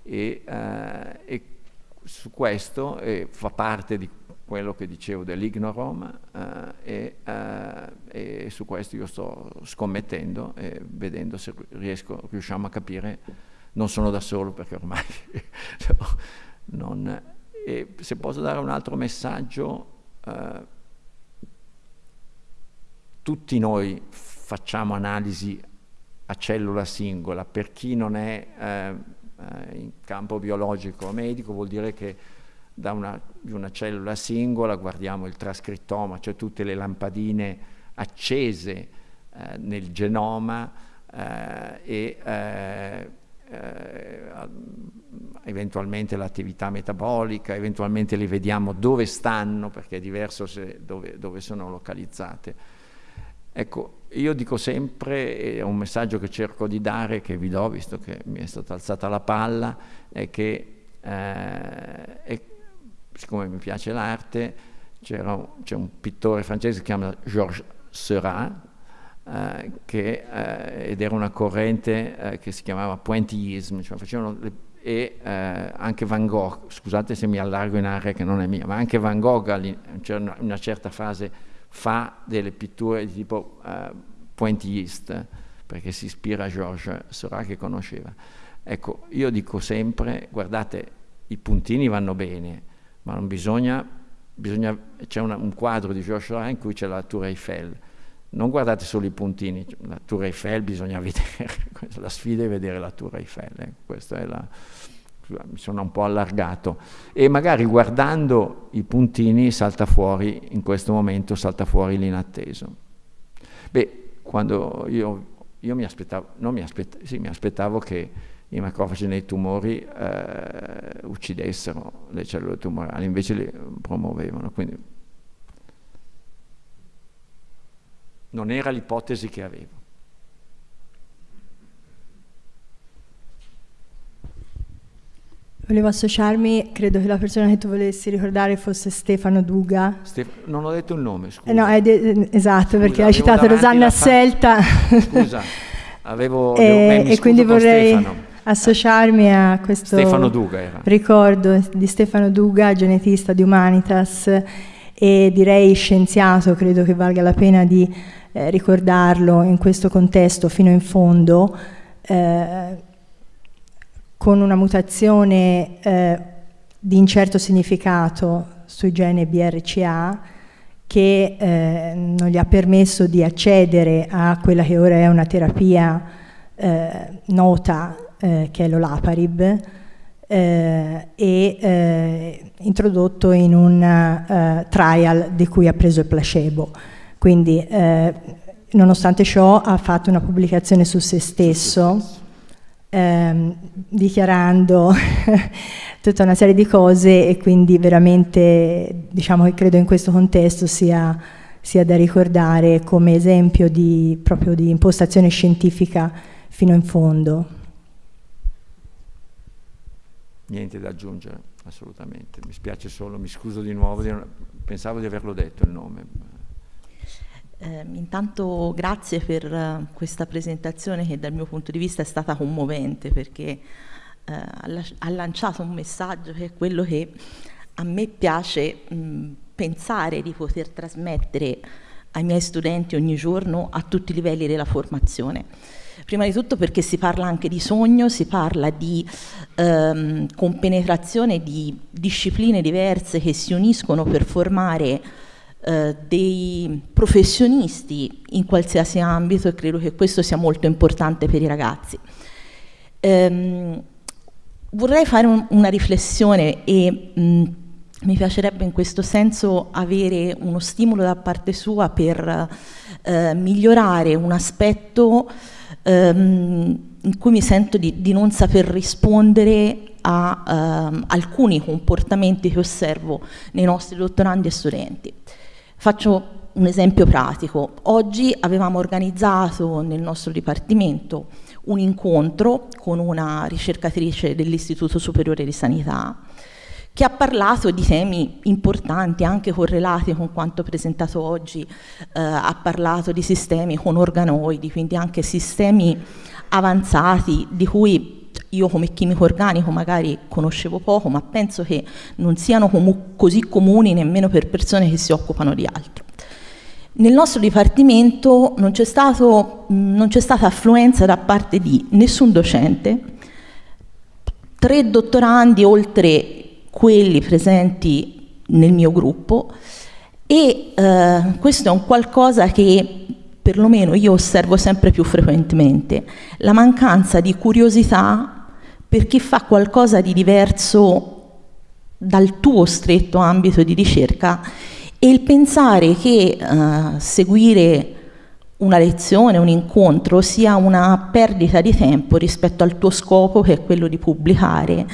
E, eh, e su questo fa parte di quello che dicevo dell'ignorom e, e, su questo io sto scommettendo e vedendo se riesco, riusciamo a capire, non sono da solo perché ormai non... E se posso dare un altro messaggio, eh, tutti noi facciamo analisi a cellula singola. Per chi non è eh, eh, in campo biologico o medico vuol dire che da una, una, cellula singola guardiamo il trascrittoma, cioè tutte le lampadine accese eh, nel genoma eh, e eh, eh, eventualmente l'attività metabolica, eventualmente le vediamo dove stanno perché è diverso dove, dove sono localizzate. Ecco, io dico sempre, è un messaggio che cerco di dare, che vi do, visto che mi è stata alzata la palla, è che, eh, è, siccome mi piace l'arte, c'è un pittore francese che si chiama Georges Seurat, eh, che, eh, ed era una corrente eh, che si chiamava pointillisme, cioè facevano le, e eh, anche Van Gogh, scusate se mi allargo in area che non è mia, ma anche Van Gogh c'è una, una certa fase fa delle pitture di tipo uh, pointilliste, perché si ispira a Georges Seurat che conosceva. Ecco, io dico sempre, guardate, i puntini vanno bene, ma non bisogna, bisogna c'è un quadro di Georges Seurat in cui c'è la Tour Eiffel, non guardate solo i puntini, la Tour Eiffel bisogna vedere, la sfida è vedere la Tour Eiffel, eh, questa è la mi sono un po' allargato e magari guardando i puntini salta fuori, in questo momento salta fuori l'inatteso. Beh, quando io, io mi, aspettavo, mi, aspett sì, mi, aspettavo, che i macrofagi nei tumori eh, uccidessero le cellule tumorali, invece le promuovevano, quindi non era l'ipotesi che avevo. Volevo associarmi, credo che la persona che tu volessi ricordare fosse Stefano Duga. Stef- non ho detto il nome, scusa. Eh no, de- eh, esatto, Scusa, perché hai citato Rosanna fa- Selta. Scusa, avevo... e, e quindi vorrei Stefano. associarmi a questo Stefano Duga ricordo di Stefano Duga, genetista di Humanitas e direi scienziato, credo che valga la pena di eh, ricordarlo in questo contesto fino in fondo, eh, con una mutazione eh, di incerto significato sui gene BRCA che eh, non gli ha permesso di accedere a quella che ora è una terapia eh, nota eh, che è l'olaparib eh, e eh, introdotto in un trial di cui ha preso il placebo. Quindi nonostante ciò ha fatto una pubblicazione su se stesso ehm, dichiarando tutta una serie di cose e quindi veramente diciamo che credo in questo contesto sia, sia da ricordare come esempio di, proprio di impostazione scientifica fino in fondo. Niente da aggiungere, assolutamente. Mi spiace solo, mi scuso di nuovo, di non- pensavo di averlo detto il nome. Eh, intanto grazie per eh, questa presentazione che dal mio punto di vista è stata commovente perché ha, las- ha lanciato un messaggio che è quello che a me piace mh, pensare di poter trasmettere ai miei studenti ogni giorno a tutti i livelli della formazione. Prima di tutto perché si parla anche di sogno, si parla di ehm, compenetrazione di discipline diverse che si uniscono per formare eh, dei professionisti in qualsiasi ambito e credo che questo sia molto importante per i ragazzi. Ehm, vorrei fare un- una riflessione e mh, mi piacerebbe in questo senso avere uno stimolo da parte sua per eh, migliorare un aspetto ehm, in cui mi sento di, di non saper rispondere a ehm, alcuni comportamenti che osservo nei nostri dottorandi e studenti. Faccio un esempio pratico. Oggi avevamo organizzato nel nostro dipartimento un incontro con una ricercatrice dell'Istituto Superiore di Sanità che ha parlato di temi importanti, anche correlati con quanto presentato oggi, eh, ha parlato di sistemi con organoidi, quindi anche sistemi avanzati di cui io come chimico organico magari conoscevo poco, ma penso che non siano comu- così comuni nemmeno per persone che si occupano di altro. Nel nostro dipartimento non c'è stata affluenza da parte di nessun docente, tre dottorandi oltre quelli presenti nel mio gruppo e eh, questo è un qualcosa che perlomeno io osservo sempre più frequentemente, la mancanza di curiosità per chi fa qualcosa di diverso dal tuo stretto ambito di ricerca e il pensare che eh, seguire una lezione, un incontro sia una perdita di tempo rispetto al tuo scopo che è quello di pubblicare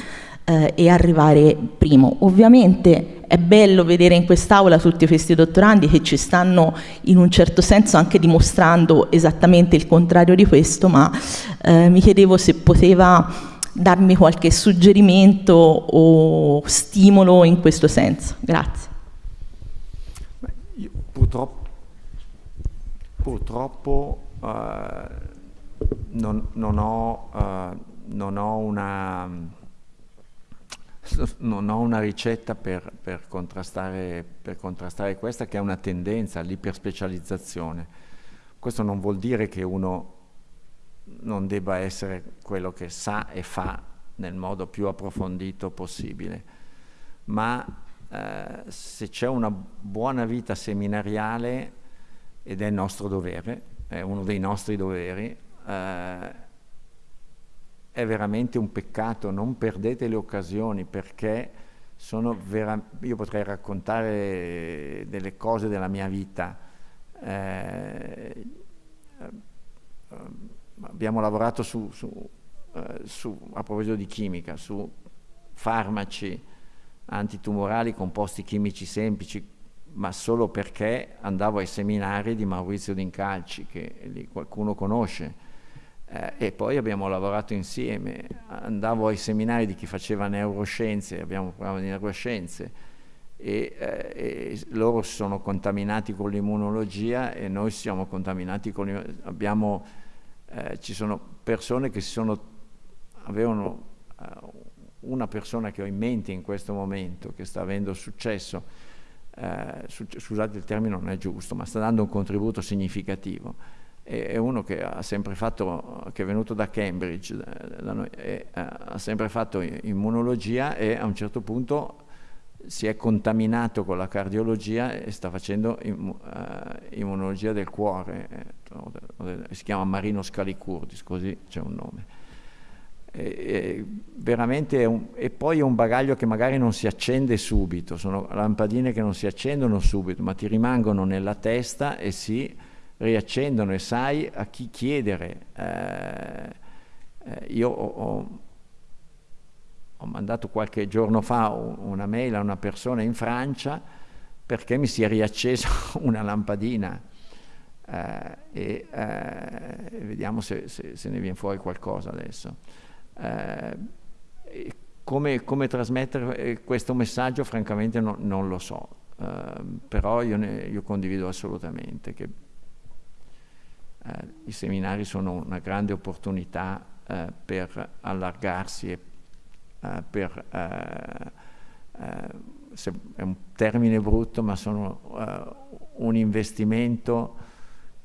eh, e arrivare primo. Ovviamente è bello vedere in quest'aula tutti questi dottorandi che ci stanno in un certo senso anche dimostrando esattamente il contrario di questo, ma eh, mi chiedevo se poteva darmi qualche suggerimento o stimolo in questo senso. Grazie. Beh, io purtroppo, purtroppo eh, non, non ho, eh, non ho una non ho una ricetta per, per, contrastare, per, contrastare, questa che è una tendenza all'iperspecializzazione. Questo non vuol dire che uno non debba essere quello che sa e fa nel modo più approfondito possibile, ma eh, se c'è una buona vita seminariale, ed è il nostro dovere, è uno dei nostri doveri, eh, è veramente un peccato, non perdete le occasioni perché io potrei raccontare delle cose della mia vita. Eh, abbiamo lavorato su, su, eh, su, a proposito di chimica, su farmaci antitumorali, composti chimici semplici, ma solo perché andavo ai seminari di Maurizio D'Incalci, che lì qualcuno conosce eh, e poi abbiamo lavorato insieme, andavo ai seminari di chi faceva neuroscienze, abbiamo parlato di neuroscienze e, eh, e, loro sono contaminati con l'immunologia e noi siamo contaminati con l'immunologia. Eh, ci sono persone che si sono, avevano uh, una persona che ho in mente in questo momento che sta avendo successo, eh, su, scusate il termine non è giusto, ma sta dando un contributo significativo è uno che ha sempre fatto, che è venuto da Cambridge, da noi, eh, ha sempre fatto immunologia e a un certo punto si è contaminato con la cardiologia e sta facendo im, uh, immunologia del cuore, eh, si chiama Marino Scalicurdis, così c'è un nome. E, e veramente un, e poi è un bagaglio che magari non si accende subito, sono lampadine che non si accendono subito, ma ti rimangono nella testa e si riaccendono e sai a chi chiedere. Eh, eh, io ho, ho, mandato qualche giorno fa una mail a una persona in Francia perché mi si è riaccesa una lampadina eh, e eh, vediamo se, se, se, ne viene fuori qualcosa adesso. Eh, come, come, trasmettere eh, questo messaggio francamente no, non lo so, però io, ne, io condivido assolutamente che eh, i seminari sono una grande opportunità eh, per allargarsi e eh, per, eh, eh, è un termine brutto, ma sono eh, un investimento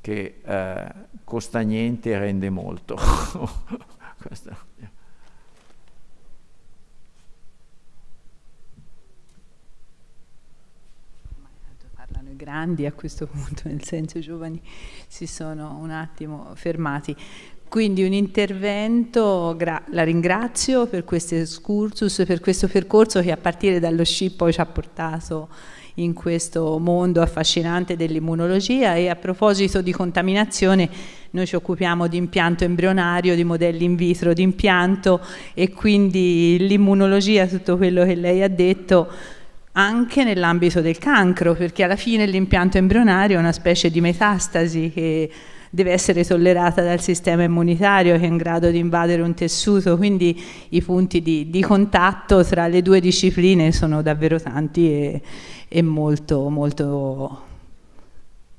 che costa niente e rende molto. Questo. Grandi a questo punto, nel senso i giovani si sono un attimo fermati. Quindi un intervento, la ringrazio per questo excursus, per questo percorso che a partire dallo SCI poi ci ha portato in questo mondo affascinante dell'immunologia e a proposito di contaminazione noi ci occupiamo di impianto embrionario, di modelli in vitro di impianto e quindi l'immunologia, tutto quello che lei ha detto anche nell'ambito del cancro, perché alla fine l'impianto embrionario è una specie di metastasi che deve essere tollerata dal sistema immunitario che è in grado di invadere un tessuto, quindi i punti di, di contatto tra le due discipline sono davvero tanti e, e molto, molto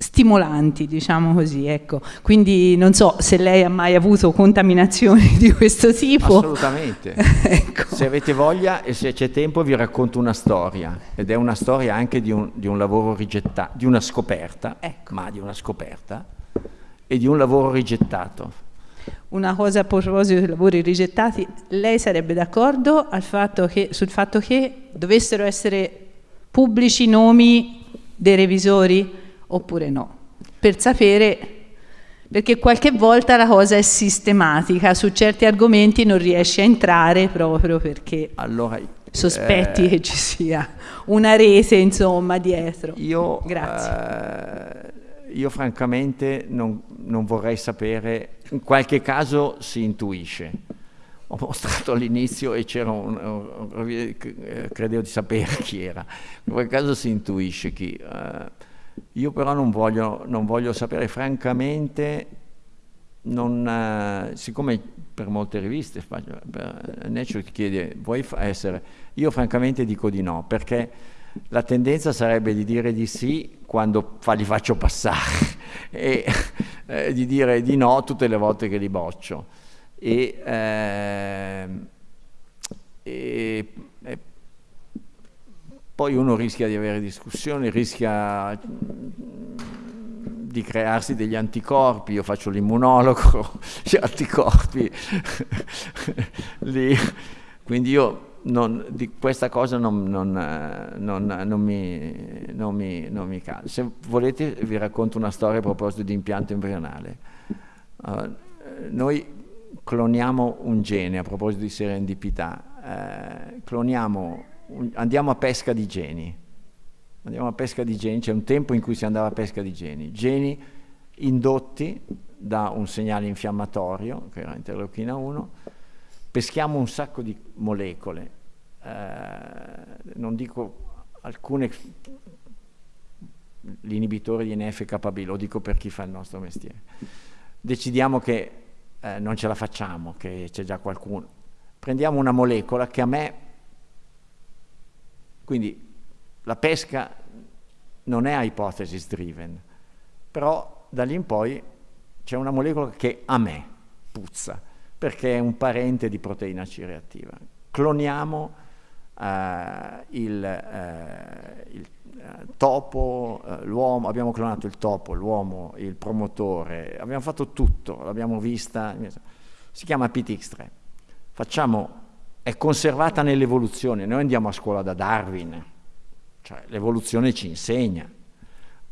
stimolanti, diciamo così, ecco. Quindi non so se lei ha mai avuto contaminazioni di questo tipo. Assolutamente. ecco. Se avete voglia e se c'è tempo vi racconto una storia ed è una storia anche di un, di un lavoro rigettato, di una scoperta, ecco. ma di una scoperta e di un lavoro rigettato. Una cosa a proposito dei lavori rigettati, lei sarebbe d'accordo sul fatto che dovessero essere pubblici i nomi dei revisori? Oppure no, per sapere, perché qualche volta la cosa è sistematica, su certi argomenti non riesce a entrare proprio perché allora, sospetti eh, che ci sia una rete insomma dietro. Io, Grazie. Eh, io francamente non, non vorrei sapere, in qualche caso si intuisce ho mostrato all'inizio e c'era un, credevo di sapere chi era, in quel caso si intuisce chi. Uh, io però non voglio, non voglio sapere, francamente, non, uh, siccome per molte riviste, per Nature ti chiede, vuoi essere? Io francamente dico di no, perché la tendenza sarebbe di dire di sì quando fa, li faccio passare e eh, di dire di no tutte le volte che li boccio. E, eh, e poi uno rischia di avere discussioni, rischia di crearsi degli anticorpi, io faccio l'immunologo, gli anticorpi, lì. quindi io non, di questa cosa non, non, non mi, mi, mi cade. Se volete vi racconto una storia a proposito di impianto embrionale. Uh, noi cloniamo un gene, a proposito di serendipità, uh, cloniamo andiamo a pesca di geni. Andiamo a pesca di geni, c'è un tempo in cui si andava a pesca di geni. Geni indotti da un segnale infiammatorio, che era interleuchina 1, peschiamo un sacco di molecole, eh, non dico alcune, l'inibitore di NF-κB, lo dico per chi fa il nostro mestiere. Decidiamo che eh, non ce la facciamo, che c'è già qualcuno. Prendiamo una molecola che a me, quindi la pesca non è hypothesis driven, però da lì in poi c'è una molecola che a me puzza, perché è un parente di proteina C reattiva. Cloniamo eh, il, eh, il eh, topo, eh, l'uomo, abbiamo clonato il topo, l'uomo, il promotore, abbiamo fatto tutto, l'abbiamo vista, si chiama PTX3. Facciamo, è conservata nell'evoluzione, noi andiamo a scuola da Darwin, cioè l'evoluzione ci insegna,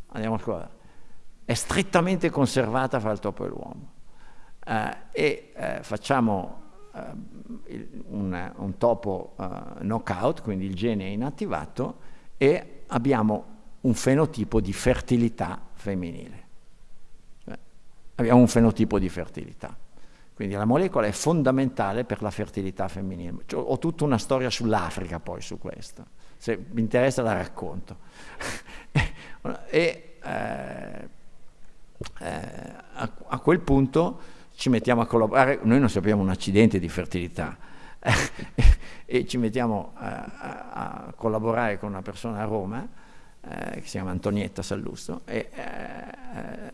andiamo a scuola, è strettamente conservata fra il topo e l'uomo. Eh, e eh, facciamo eh, un, un, topo uh, knockout, quindi il gene è inattivato, e abbiamo un fenotipo di fertilità femminile. Cioè, abbiamo un fenotipo di fertilità. Quindi la molecola è fondamentale per la fertilità femminile. Cioè, ho tutta una storia sull'Africa poi su questo. Se mi interessa la racconto. e eh, eh, a, a quel punto ci mettiamo a collaborare, noi non sappiamo un accidente di fertilità e ci mettiamo a, a, collaborare con una persona a Roma eh, che si chiama Antonietta Sallusto e eh,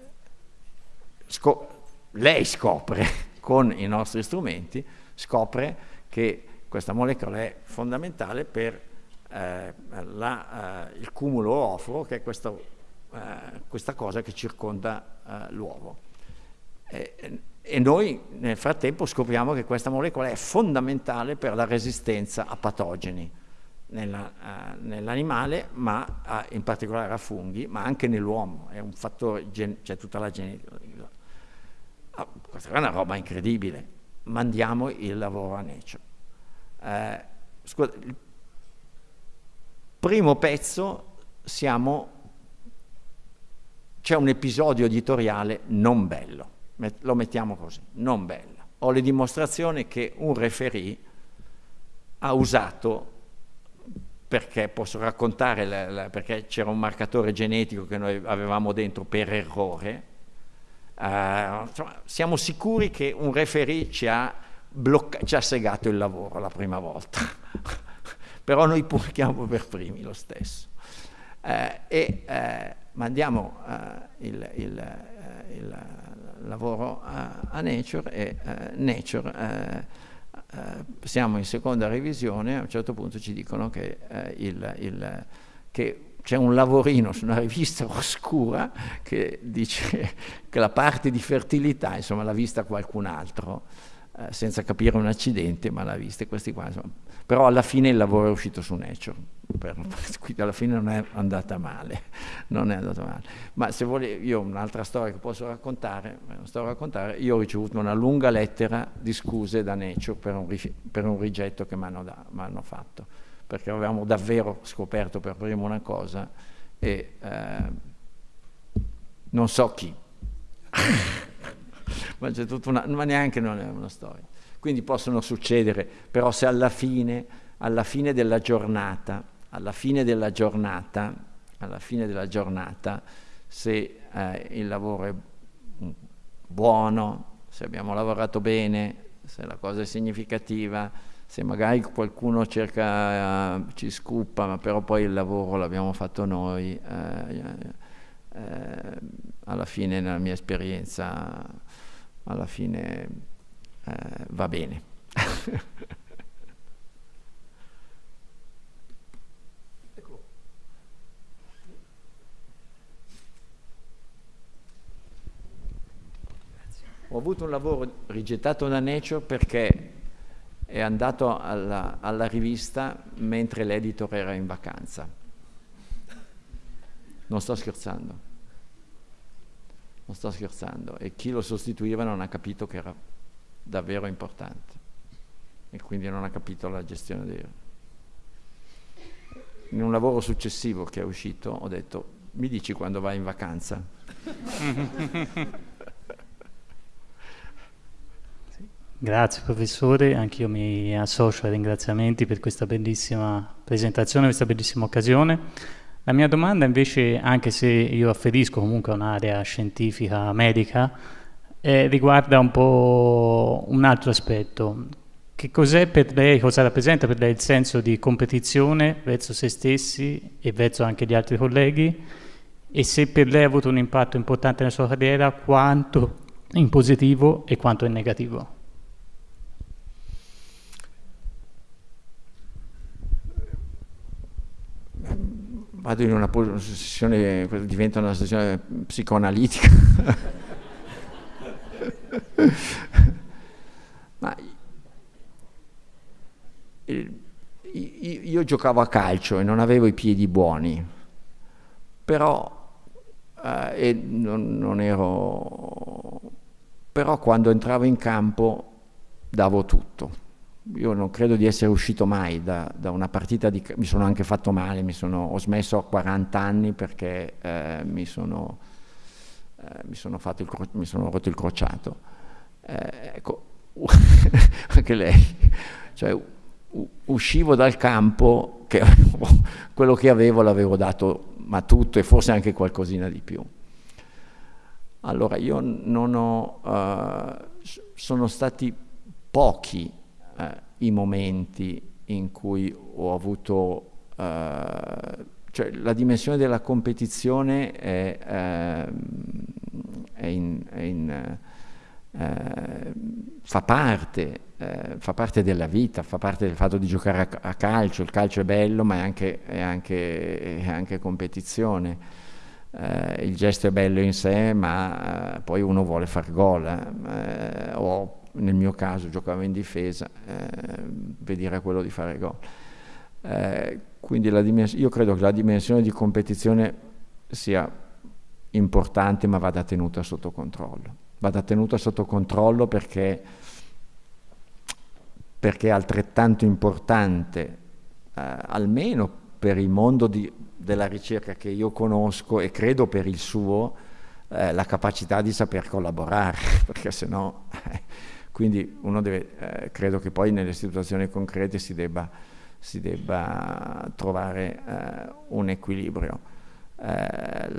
scop lei scopre con i nostri strumenti, scopre che questa molecola è fondamentale per eh, la, eh, il cumulo oforo, che è questo, eh, questa cosa che circonda eh, l'uovo. E noi nel frattempo scopriamo che questa molecola è fondamentale per la resistenza a patogeni uh, nell'animale, ma uh, in particolare a funghi, ma anche nell'uomo, c'è cioè tutta la genetica. Uh, questa è una roba incredibile, mandiamo il lavoro a Nature. Eh, scusa, il primo pezzo siamo, c'è un episodio editoriale non bello lo mettiamo così, non bella. Ho le dimostrazioni che un referee ha usato, perché posso raccontare, la, la, perché c'era un marcatore genetico che noi avevamo dentro per errore, insomma, siamo sicuri che un referee ci ha, ci ha segato il lavoro la prima volta, però noi pubblichiamo per primi lo stesso. Uh, e uh, mandiamo il, il, il lavoro a, a Nature e uh, Nature siamo in seconda revisione, a un certo punto ci dicono che, il, che c'è un lavorino su una rivista oscura che dice che la parte di fertilità, insomma, l'ha vista qualcun altro, eh, senza capire un accidente, ma l'ha vista questi qua. Insomma. Però alla fine il lavoro è uscito su Nature, per, quindi alla fine non è andata male, non è andata male. Ma se vuole, io un'altra storia che posso raccontare, raccontare, io ho ricevuto una lunga lettera di scuse da Nature per un, per un rigetto che mi hanno fatto, perché avevamo davvero scoperto per primo una cosa e eh, non so chi. ma c'è tutta una, ma neanche non è una storia. Quindi possono succedere, però se alla fine, alla fine della giornata, alla fine della giornata, alla fine della giornata, se eh, il lavoro è buono, se abbiamo lavorato bene, se la cosa è significativa, se magari qualcuno cerca, ci scuppa, ma però poi il lavoro l'abbiamo fatto noi, eh, eh, alla fine nella mia esperienza alla fine eh, va bene. Ho avuto un lavoro rigettato da Nature perché è andato alla, alla rivista mentre l'editor era in vacanza. Non sto scherzando non sto scherzando, e chi lo sostituiva non ha capito che era davvero importante e quindi non ha capito la gestione dei... In un lavoro successivo che è uscito ho detto, mi dici quando vai in vacanza? Grazie professore, anch'io mi associo ai ringraziamenti per questa bellissima presentazione, questa bellissima occasione. La mia domanda invece, anche se io afferisco comunque a un'area scientifica medica, eh, riguarda un po' un altro aspetto. Che cos'è per lei, cosa rappresenta per lei il senso di competizione verso se stessi e verso anche gli altri colleghi? E se per lei ha avuto un impatto importante nella sua carriera, quanto in positivo e quanto in negativo? Vado in una posizione, diventa una sessione psicoanalitica. Ma io giocavo a calcio e non avevo i piedi buoni, però, eh, non, non ero, però quando entravo in campo davo tutto. Io non credo di essere uscito mai da, da una partita di... mi sono anche fatto male, sono, ho smesso a 40 anni perché eh, mi, sono, eh, mi, sono il, mi, sono rotto il crociato. Eh, ecco, anche lei. Cioè, uscivo dal campo, che quello che avevo l'avevo dato, ma tutto e forse anche qualcosina di più. Allora io non ho, uh, sono stati pochi uh, i momenti in cui ho avuto, uh, cioè la dimensione della competizione è, ehm, è in, è in fa parte eh, fa parte della vita, fa parte del fatto di giocare a, a calcio, il calcio è bello ma è anche, è anche, anche competizione. Eh, il gesto è bello in sé ma eh, poi uno vuole far gol eh, o nel mio caso giocavo in difesa, eh, vedere quello di fare gol. Eh, quindi io credo che la dimensione di competizione sia importante ma vada tenuta sotto controllo. Vada tenuta sotto controllo perché perché è altrettanto importante, eh, almeno per il mondo di, della ricerca che io conosco e credo per il suo, eh, la capacità di saper collaborare, perché se no... quindi uno deve, eh, credo che poi nelle situazioni concrete si debba, si debba trovare eh, un equilibrio. Eh,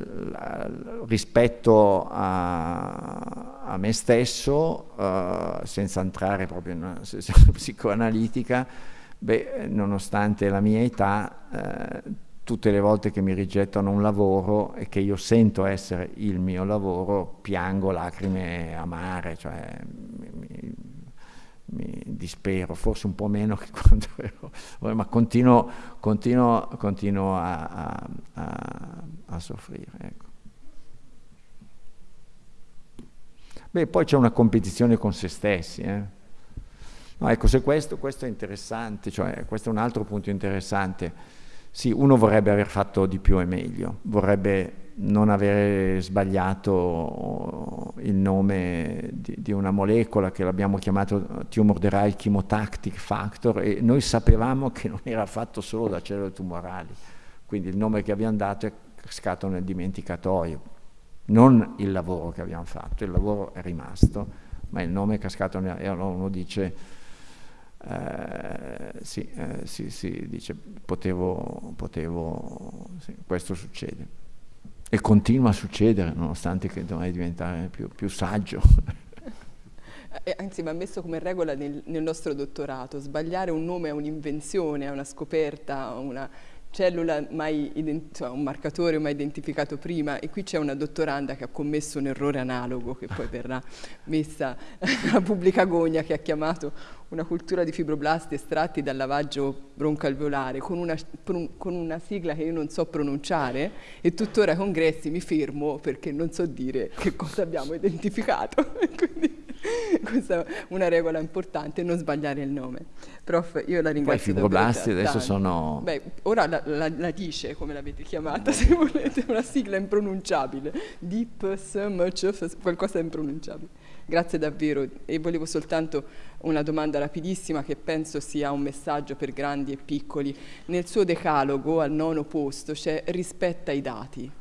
rispetto a, a, me stesso, uh, senza entrare proprio in una sessione psicoanalitica, beh, nonostante la mia età, uh, tutte le volte che mi rigettano un lavoro e che io sento essere il mio lavoro, piango lacrime amare, cioè dispero, forse un po' meno che quando ero, ma continuo, continuo, continuo a, a, a, a, soffrire. Ecco. Beh, poi c'è una competizione con se stessi. Eh. No, ecco, se questo, questo è interessante, cioè questo è un altro punto interessante. Sì, uno vorrebbe aver fatto di più e meglio, vorrebbe non avere sbagliato il nome di, di una molecola che l'abbiamo chiamato tumor derived chemotactic factor e noi sapevamo che non era fatto solo da cellule tumorali, quindi il nome che abbiamo dato è cascato nel dimenticatoio, non il lavoro che abbiamo fatto, il lavoro è rimasto, ma il nome è cascato nel, e allora uno dice, eh, sì, eh, sì, sì, dice, potevo, potevo sì, questo succede. E continua a succedere, nonostante che dovrei diventare più, più saggio. Eh, anzi, va messo come regola nel, nel, nostro dottorato. Sbagliare un nome è un'invenzione, è una scoperta, una cellula mai cioè un marcatore mai identificato prima e qui c'è una dottoranda che ha commesso un errore analogo che poi verrà messa a pubblica gogna che ha chiamato una cultura di fibroblasti estratti dal lavaggio broncalveolare con una, con una sigla che io non so pronunciare e tuttora ai congressi mi fermo perché non so dire che cosa abbiamo identificato. Quindi questa è una regola importante, non sbagliare il nome. Prof, io la ringrazio. Poi fibroblasti adesso sono... Beh, ora la, la, la, dice, come l'avete chiamata, se volete, una sigla impronunciabile. DIP, qualcosa impronunciabile. Grazie davvero e volevo soltanto una domanda rapidissima che penso sia un messaggio per grandi e piccoli. Nel suo decalogo al nono posto c'è rispetta i dati.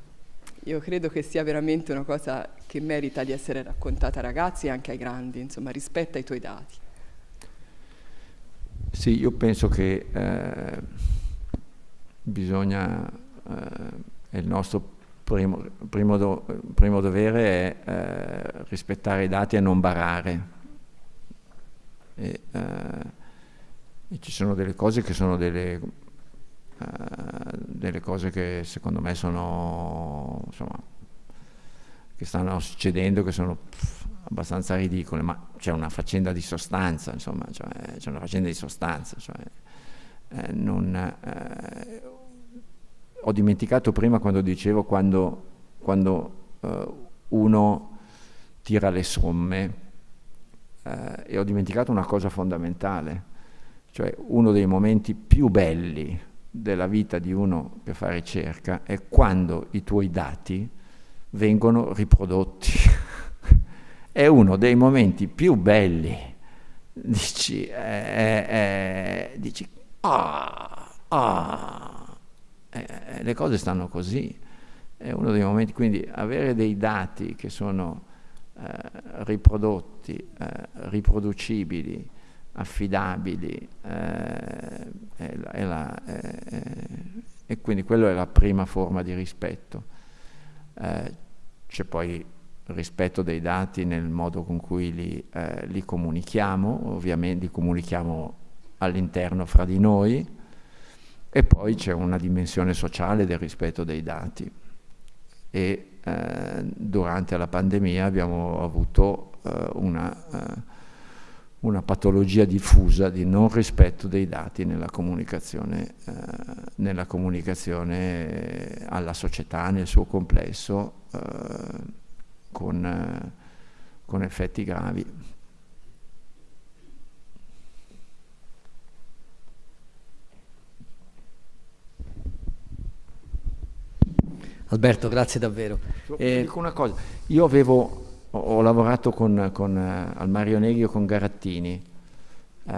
Io credo che sia veramente una cosa che merita di essere raccontata ai ragazzi e anche ai grandi, insomma rispetta i tuoi dati. Sì, io penso che eh, bisogna, eh, è il nostro primo, primo, do, primo dovere è eh, rispettare i dati e non barare. E, eh, e ci sono delle cose che sono delle, uh, delle cose che secondo me sono, insomma, che stanno succedendo, che sono pff, abbastanza ridicole, ma c'è una faccenda di sostanza, insomma, cioè, c'è una faccenda di sostanza, cioè, eh, non, eh, ho dimenticato prima quando dicevo quando, quando eh, uno tira le somme eh, e ho dimenticato una cosa fondamentale, cioè uno dei momenti più belli della vita di uno che fa ricerca è quando i tuoi dati vengono riprodotti. è uno dei momenti più belli. Dici, eh, eh, dici ah, ah, eh, le cose stanno così. È uno dei momenti, quindi avere dei dati che sono eh, riprodotti, eh, riproducibili, affidabili eh, è la, è la, è, e quindi quello è la prima forma di rispetto. Eh, c'è poi rispetto dei dati nel modo con cui li, eh, li comunichiamo, ovviamente li comunichiamo all'interno fra di noi e poi c'è una dimensione sociale del rispetto dei dati e eh, durante la pandemia abbiamo avuto eh, una eh, una patologia diffusa di non rispetto dei dati nella comunicazione, eh, nella comunicazione alla società nel suo complesso eh, con, eh, con effetti gravi. Alberto, grazie davvero. Eh, dico una cosa, io avevo ho, ho lavorato con, con, uh, al Mario Neghi con Garattini uh,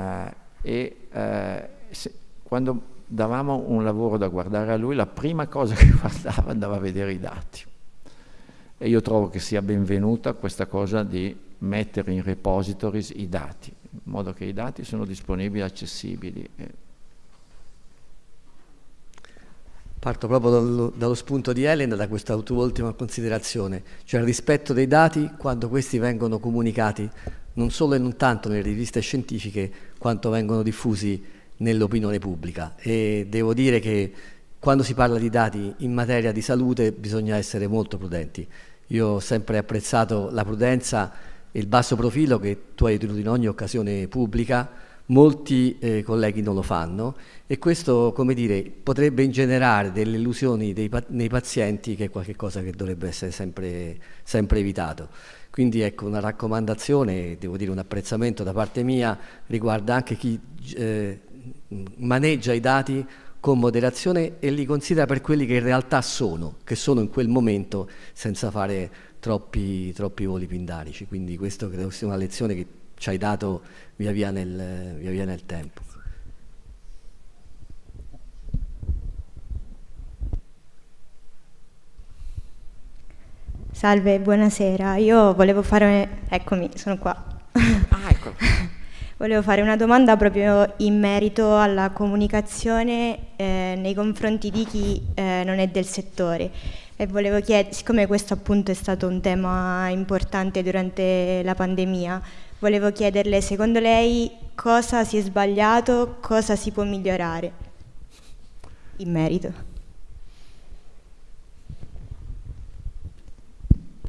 e uh, se, quando davamo un lavoro da guardare a lui, la prima cosa che guardava andava a vedere i dati. E io trovo che sia benvenuta questa cosa di mettere in repositories i dati, in modo che i dati sono disponibili e accessibili. Parto proprio dallo, dallo, spunto di Elena, da questa tua ultima considerazione, cioè il rispetto dei dati quando questi vengono comunicati non solo e non tanto nelle riviste scientifiche quanto vengono diffusi nell'opinione pubblica. E devo dire che quando si parla di dati in materia di salute bisogna essere molto prudenti. Io ho sempre apprezzato la prudenza e il basso profilo che tu hai tenuto in ogni occasione pubblica, molti eh, colleghi non lo fanno e questo dire, potrebbe ingenerare delle illusioni dei, nei pazienti che è qualcosa che dovrebbe essere sempre, sempre evitato. Quindi ecco una raccomandazione, devo dire un apprezzamento da parte mia riguarda anche chi eh, maneggia i dati con moderazione e li considera per quelli che in realtà sono, che sono in quel momento senza fare troppi, troppi voli pindarici. Quindi questo credo sia una lezione che ci hai dato via via nel, via via nel tempo. Salve, buonasera. Io volevo fare... Eccomi, sono qua. Ah, ecco. volevo fare una domanda proprio in merito alla comunicazione eh, nei confronti di chi eh, non è del settore. E volevo chiedere, siccome questo appunto è stato un tema importante durante la pandemia, volevo chiederle, secondo lei cosa si è sbagliato, cosa si può migliorare in merito?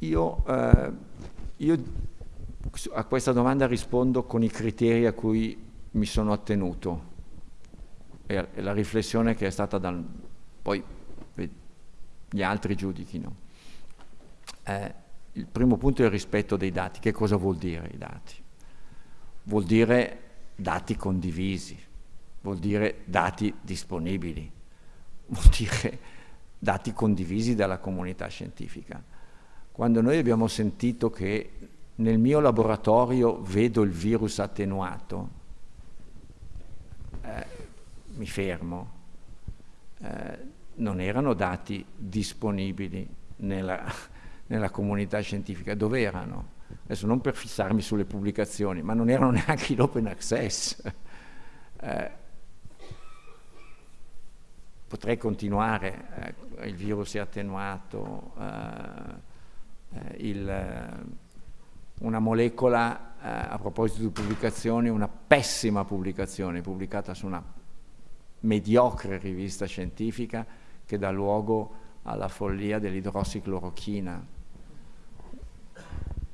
Io, eh, io, a questa domanda rispondo con i criteri a cui mi sono attenuto e, e la riflessione che è stata dal... poi gli altri giudichino. Eh, il primo punto è il rispetto dei dati. Che cosa vuol dire i dati? Vuol dire dati condivisi, vuol dire dati disponibili, vuol dire dati condivisi dalla comunità scientifica quando noi abbiamo sentito che nel mio laboratorio vedo il virus attenuato, eh, mi fermo. Eh, non erano dati disponibili nella, nella comunità scientifica, dove erano? Adesso non per fissarmi sulle pubblicazioni, ma non erano neanche in open access. Eh, potrei continuare, eh, il virus è attenuato, il, una molecola, a proposito di pubblicazioni, una pessima pubblicazione pubblicata su una mediocre rivista scientifica che dà luogo alla follia dell'idrossiclorochina.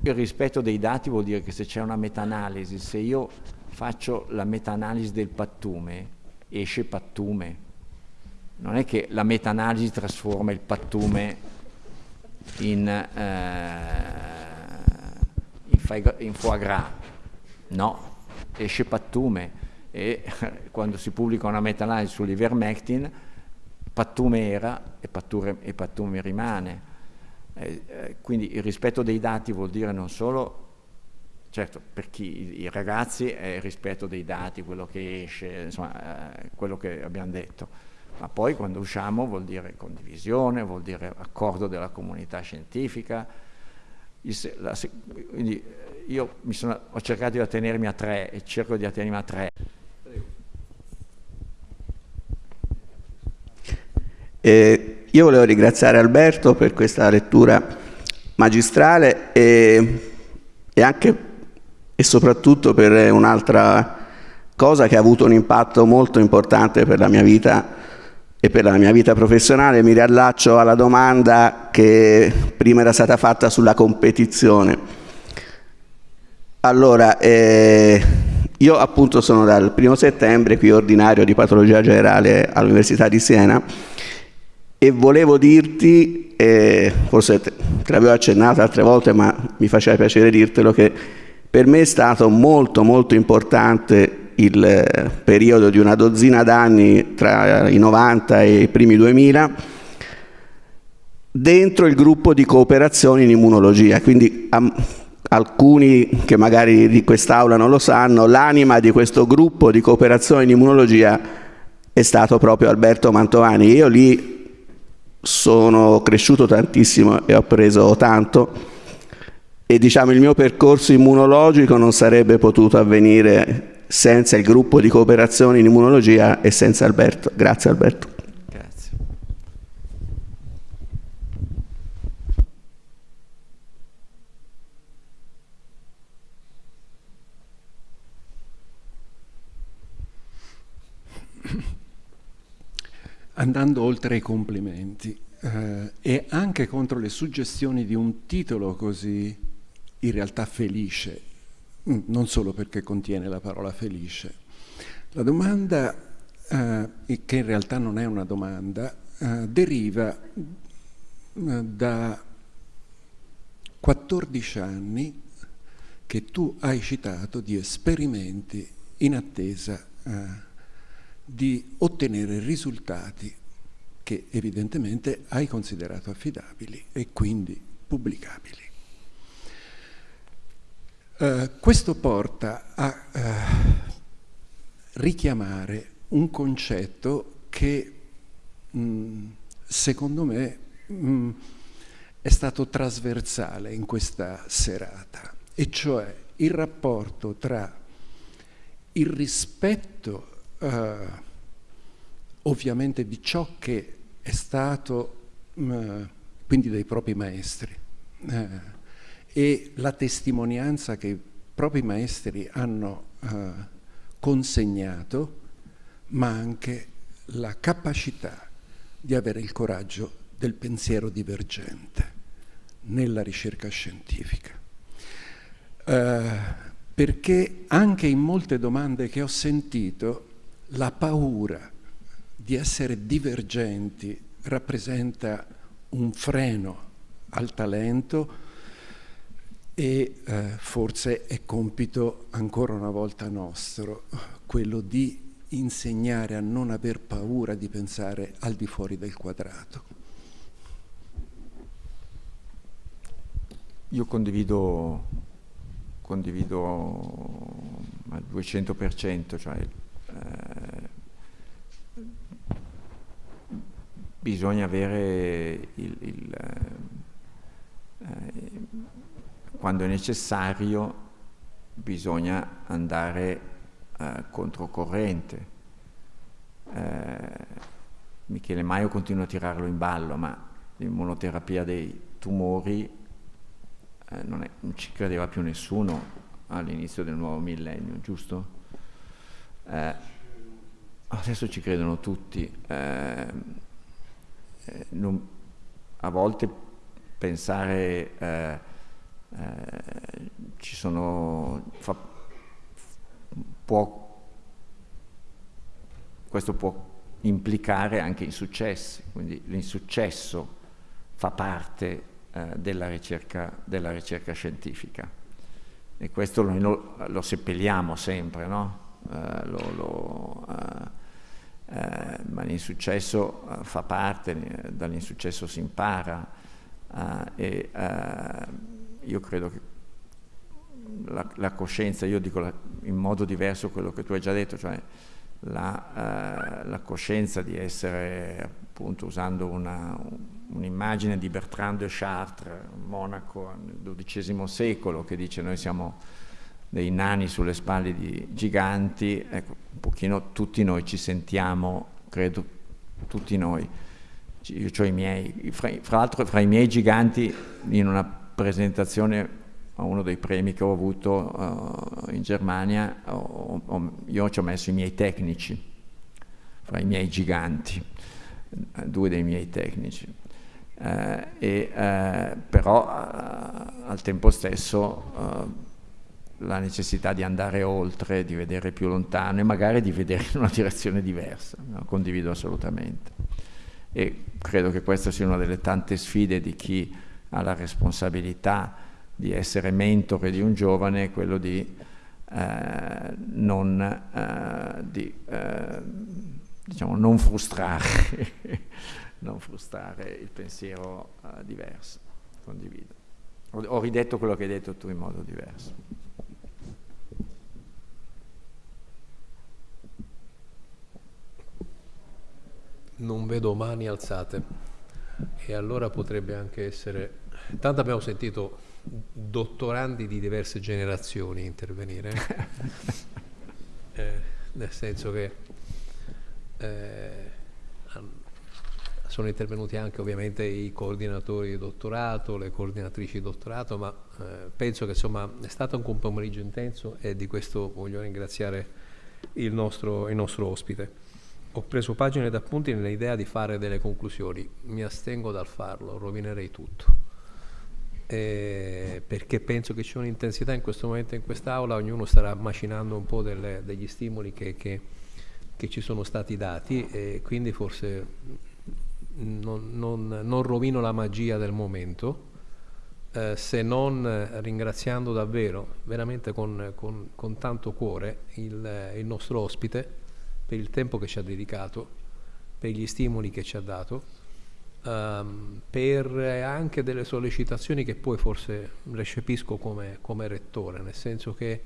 Il rispetto dei dati vuol dire che se c'è una meta-analisi, se io faccio la meta-analisi del pattume, esce pattume. Non è che la meta-analisi trasforma il pattume in, eh, in, foie gras, no, esce pattume e quando si pubblica una meta-analisi sull'ivermectin, pattume era e pattume, e pattume rimane. Eh, eh, quindi il rispetto dei dati vuol dire non solo, certo per chi, i ragazzi è il rispetto dei dati, quello che esce, insomma eh, quello che abbiamo detto, ma poi quando usciamo vuol dire condivisione, vuol dire accordo della comunità scientifica, la, quindi io sono, ho cercato di attenermi a tre e cerco di attenermi a tre. Eh, io volevo ringraziare Alberto per questa lettura magistrale e, e anche e soprattutto per un'altra cosa che ha avuto un impatto molto importante per la mia vita e per la mia vita professionale. Mi riallaccio alla domanda che prima era stata fatta sulla competizione. Allora, eh, io appunto sono dal primo settembre qui ordinario di patologia generale all'Università di Siena e volevo dirti, eh, forse te, te l'avevo accennato altre volte, ma mi faceva piacere dirtelo, che per me è stato molto molto importante il eh, periodo di una dozzina d'anni tra i 90 e i primi 2000 dentro il gruppo di cooperazione in immunologia, quindi am, alcuni che magari di quest'aula non lo sanno, l'anima di questo gruppo di cooperazione in immunologia è stato proprio Alberto Mantovani. Io lì sono cresciuto tantissimo e ho preso tanto e diciamo il mio percorso immunologico non sarebbe potuto avvenire senza il gruppo di cooperazione in immunologia e senza Alberto. Grazie Alberto. Grazie. Andando oltre ai complimenti eh, e anche contro le suggestioni di un titolo così in realtà felice, mm, non solo perché contiene la parola felice. La domanda, eh, che in realtà non è una domanda, eh, deriva eh, da 14 anni che tu hai citato di esperimenti in attesa eh, di ottenere risultati che evidentemente hai considerato affidabili e quindi pubblicabili. Uh, questo porta a uh, richiamare un concetto che mh, mm, secondo me mh, mm, è stato trasversale in questa serata, e cioè il rapporto tra il rispetto uh, ovviamente di ciò che è stato, uh, quindi dei propri maestri, uh, e la testimonianza che i propri maestri hanno consegnato, ma anche la capacità di avere il coraggio del pensiero divergente nella ricerca scientifica. Uh, perché anche in molte domande che ho sentito la paura di essere divergenti rappresenta un freno al talento e eh, forse è compito ancora una volta nostro quello di insegnare a non aver paura di pensare al di fuori del quadrato. Io condivido, condivido al 200%, cioè bisogna avere il, il eh, quando è necessario bisogna andare eh, controcorrente. Eh, Michele Maio continua a tirarlo in ballo, ma l'immunoterapia dei tumori eh, non, è, non, ci credeva più nessuno all'inizio del nuovo millennio, giusto? Eh, adesso ci credono tutti. Eh, non, a volte pensare eh, eh, ci sono fa, può, questo può implicare anche insuccessi, quindi l'insuccesso fa parte eh, della, ricerca, della, ricerca, scientifica e questo noi lo, lo seppelliamo sempre, no? Eh, lo, lo, eh, eh ma l'insuccesso eh, fa parte, dall'insuccesso si impara e io credo che la, la, coscienza, io dico la, in modo diverso quello che tu hai già detto, cioè la, eh, la coscienza di essere, appunto, usando un'immagine un di Bertrand de Chartres, monaco nel XII secolo, che dice noi siamo dei nani sulle spalle di giganti, ecco, un pochino tutti noi ci sentiamo, credo, tutti noi, io ho i miei, fra, fra l'altro fra i miei giganti in una presentazione a uno dei premi che ho avuto uh, in Germania, ho, ho, io ci ho messo i miei tecnici, fra i miei giganti, due dei miei tecnici. Uh, e, uh, però al tempo stesso la necessità di andare oltre, di vedere più lontano e magari di vedere in una direzione diversa, no? condivido assolutamente. E credo che questa sia una delle tante sfide di chi ha la responsabilità di essere mentore di un giovane quello di, eh, non, eh, di eh, diciamo, non, frustrare, non frustrare il pensiero eh, diverso, condivido. Ho ridetto quello che hai detto tu in modo diverso. Non vedo mani alzate e allora potrebbe anche essere... Tanto abbiamo sentito dottorandi di diverse generazioni intervenire, eh, nel senso che eh, sono intervenuti anche ovviamente i coordinatori di dottorato, le coordinatrici di dottorato, ma eh, penso che insomma è stato un pomeriggio intenso e di questo voglio ringraziare il nostro, il nostro ospite. Ho preso pagine d'appunti nell'idea di fare delle conclusioni, mi astengo dal farlo, rovinerei tutto. Eh, perché penso che c'è un'intensità in questo momento in quest'Aula, ognuno starà macinando un po' delle, degli stimoli che, che, che, ci sono stati dati e quindi forse non, non, non rovino la magia del momento, eh, se non ringraziando davvero, veramente con, con, con tanto cuore, il, il nostro ospite per il tempo che ci ha dedicato, per gli stimoli che ci ha dato um, per anche delle sollecitazioni che poi forse recepisco come, come rettore, nel senso che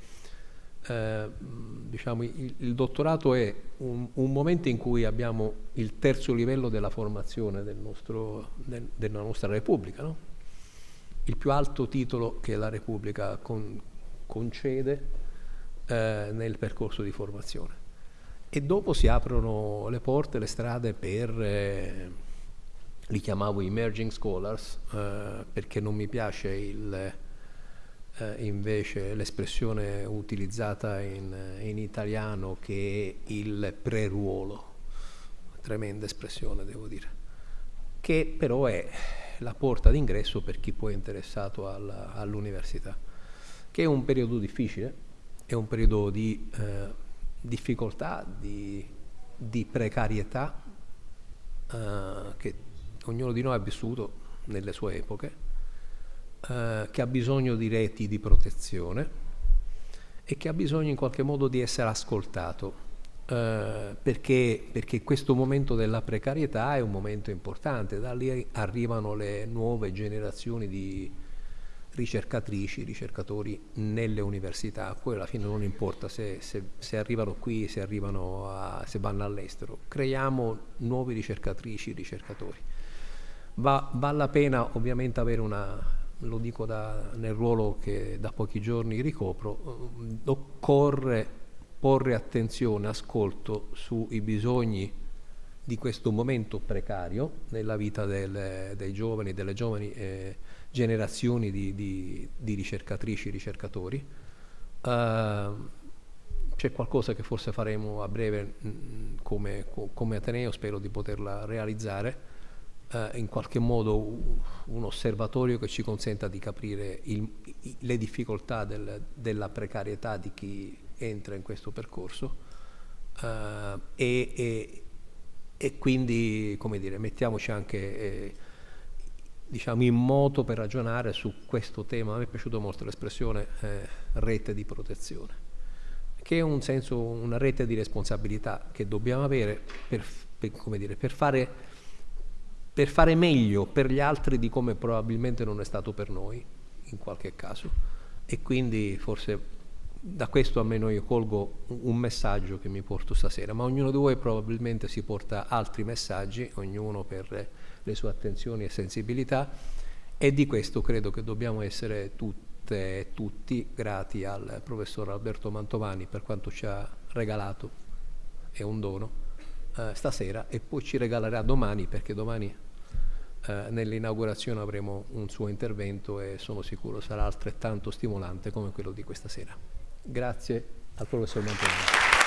eh, diciamo, il, il, dottorato è un, un, momento in cui abbiamo il terzo livello della formazione del nostro, del, della nostra Repubblica, no? il più alto titolo che la Repubblica con, concede eh, nel percorso di formazione. E dopo si aprono le porte, le strade per... Eh, li chiamavo emerging scholars eh, perché non mi piace il, eh, invece l'espressione utilizzata in, in, italiano che è il preruolo, tremenda espressione devo dire, che però è la porta d'ingresso per chi poi è interessato all'università, che è un periodo difficile, è un periodo di eh, difficoltà, di, di precarietà, Uh, che ognuno di noi ha vissuto nelle sue epoche, eh, che ha bisogno di reti di protezione e che ha bisogno in qualche modo di essere ascoltato, eh, perché, perché questo momento della precarietà è un momento importante, da lì arrivano le nuove generazioni di ricercatrici, ricercatori nelle università, poi alla fine non importa se, se, se arrivano qui, se, arrivano a, se vanno all'estero, creiamo nuovi ricercatrici, ricercatori. Va, vale la pena ovviamente avere una, lo dico da, nel ruolo che da pochi giorni ricopro, eh, occorre porre attenzione, ascolto sui bisogni di questo momento precario nella vita del, dei giovani, delle giovani eh, generazioni di, di, di, ricercatrici e ricercatori. Uh, c'è qualcosa che forse faremo a breve mh, mm, come, come, Ateneo, spero di poterla realizzare, uh, in qualche modo un osservatorio che ci consenta di capire il, le difficoltà del, della precarietà di chi entra in questo percorso uh, e, e, e, quindi, come dire, mettiamoci anche... Eh, diciamo, in moto per ragionare su questo tema. A me è piaciuta molto l'espressione eh, rete di protezione, che è un senso, una rete di responsabilità che dobbiamo avere per, per, dire, per, fare, per fare meglio per gli altri di come probabilmente non è stato per noi, in qualche caso. E quindi forse da questo almeno io colgo un messaggio che mi porto stasera, ma ognuno di voi probabilmente si porta altri messaggi, ognuno per le sue attenzioni e sensibilità e di questo credo che dobbiamo essere tutte e tutti grati al professor Alberto Mantovani per quanto ci ha regalato, è un dono, eh, stasera e poi ci regalerà domani perché domani eh, nell'inaugurazione avremo un suo intervento e sono sicuro sarà altrettanto stimolante come quello di questa sera. Grazie al professor Mantovani.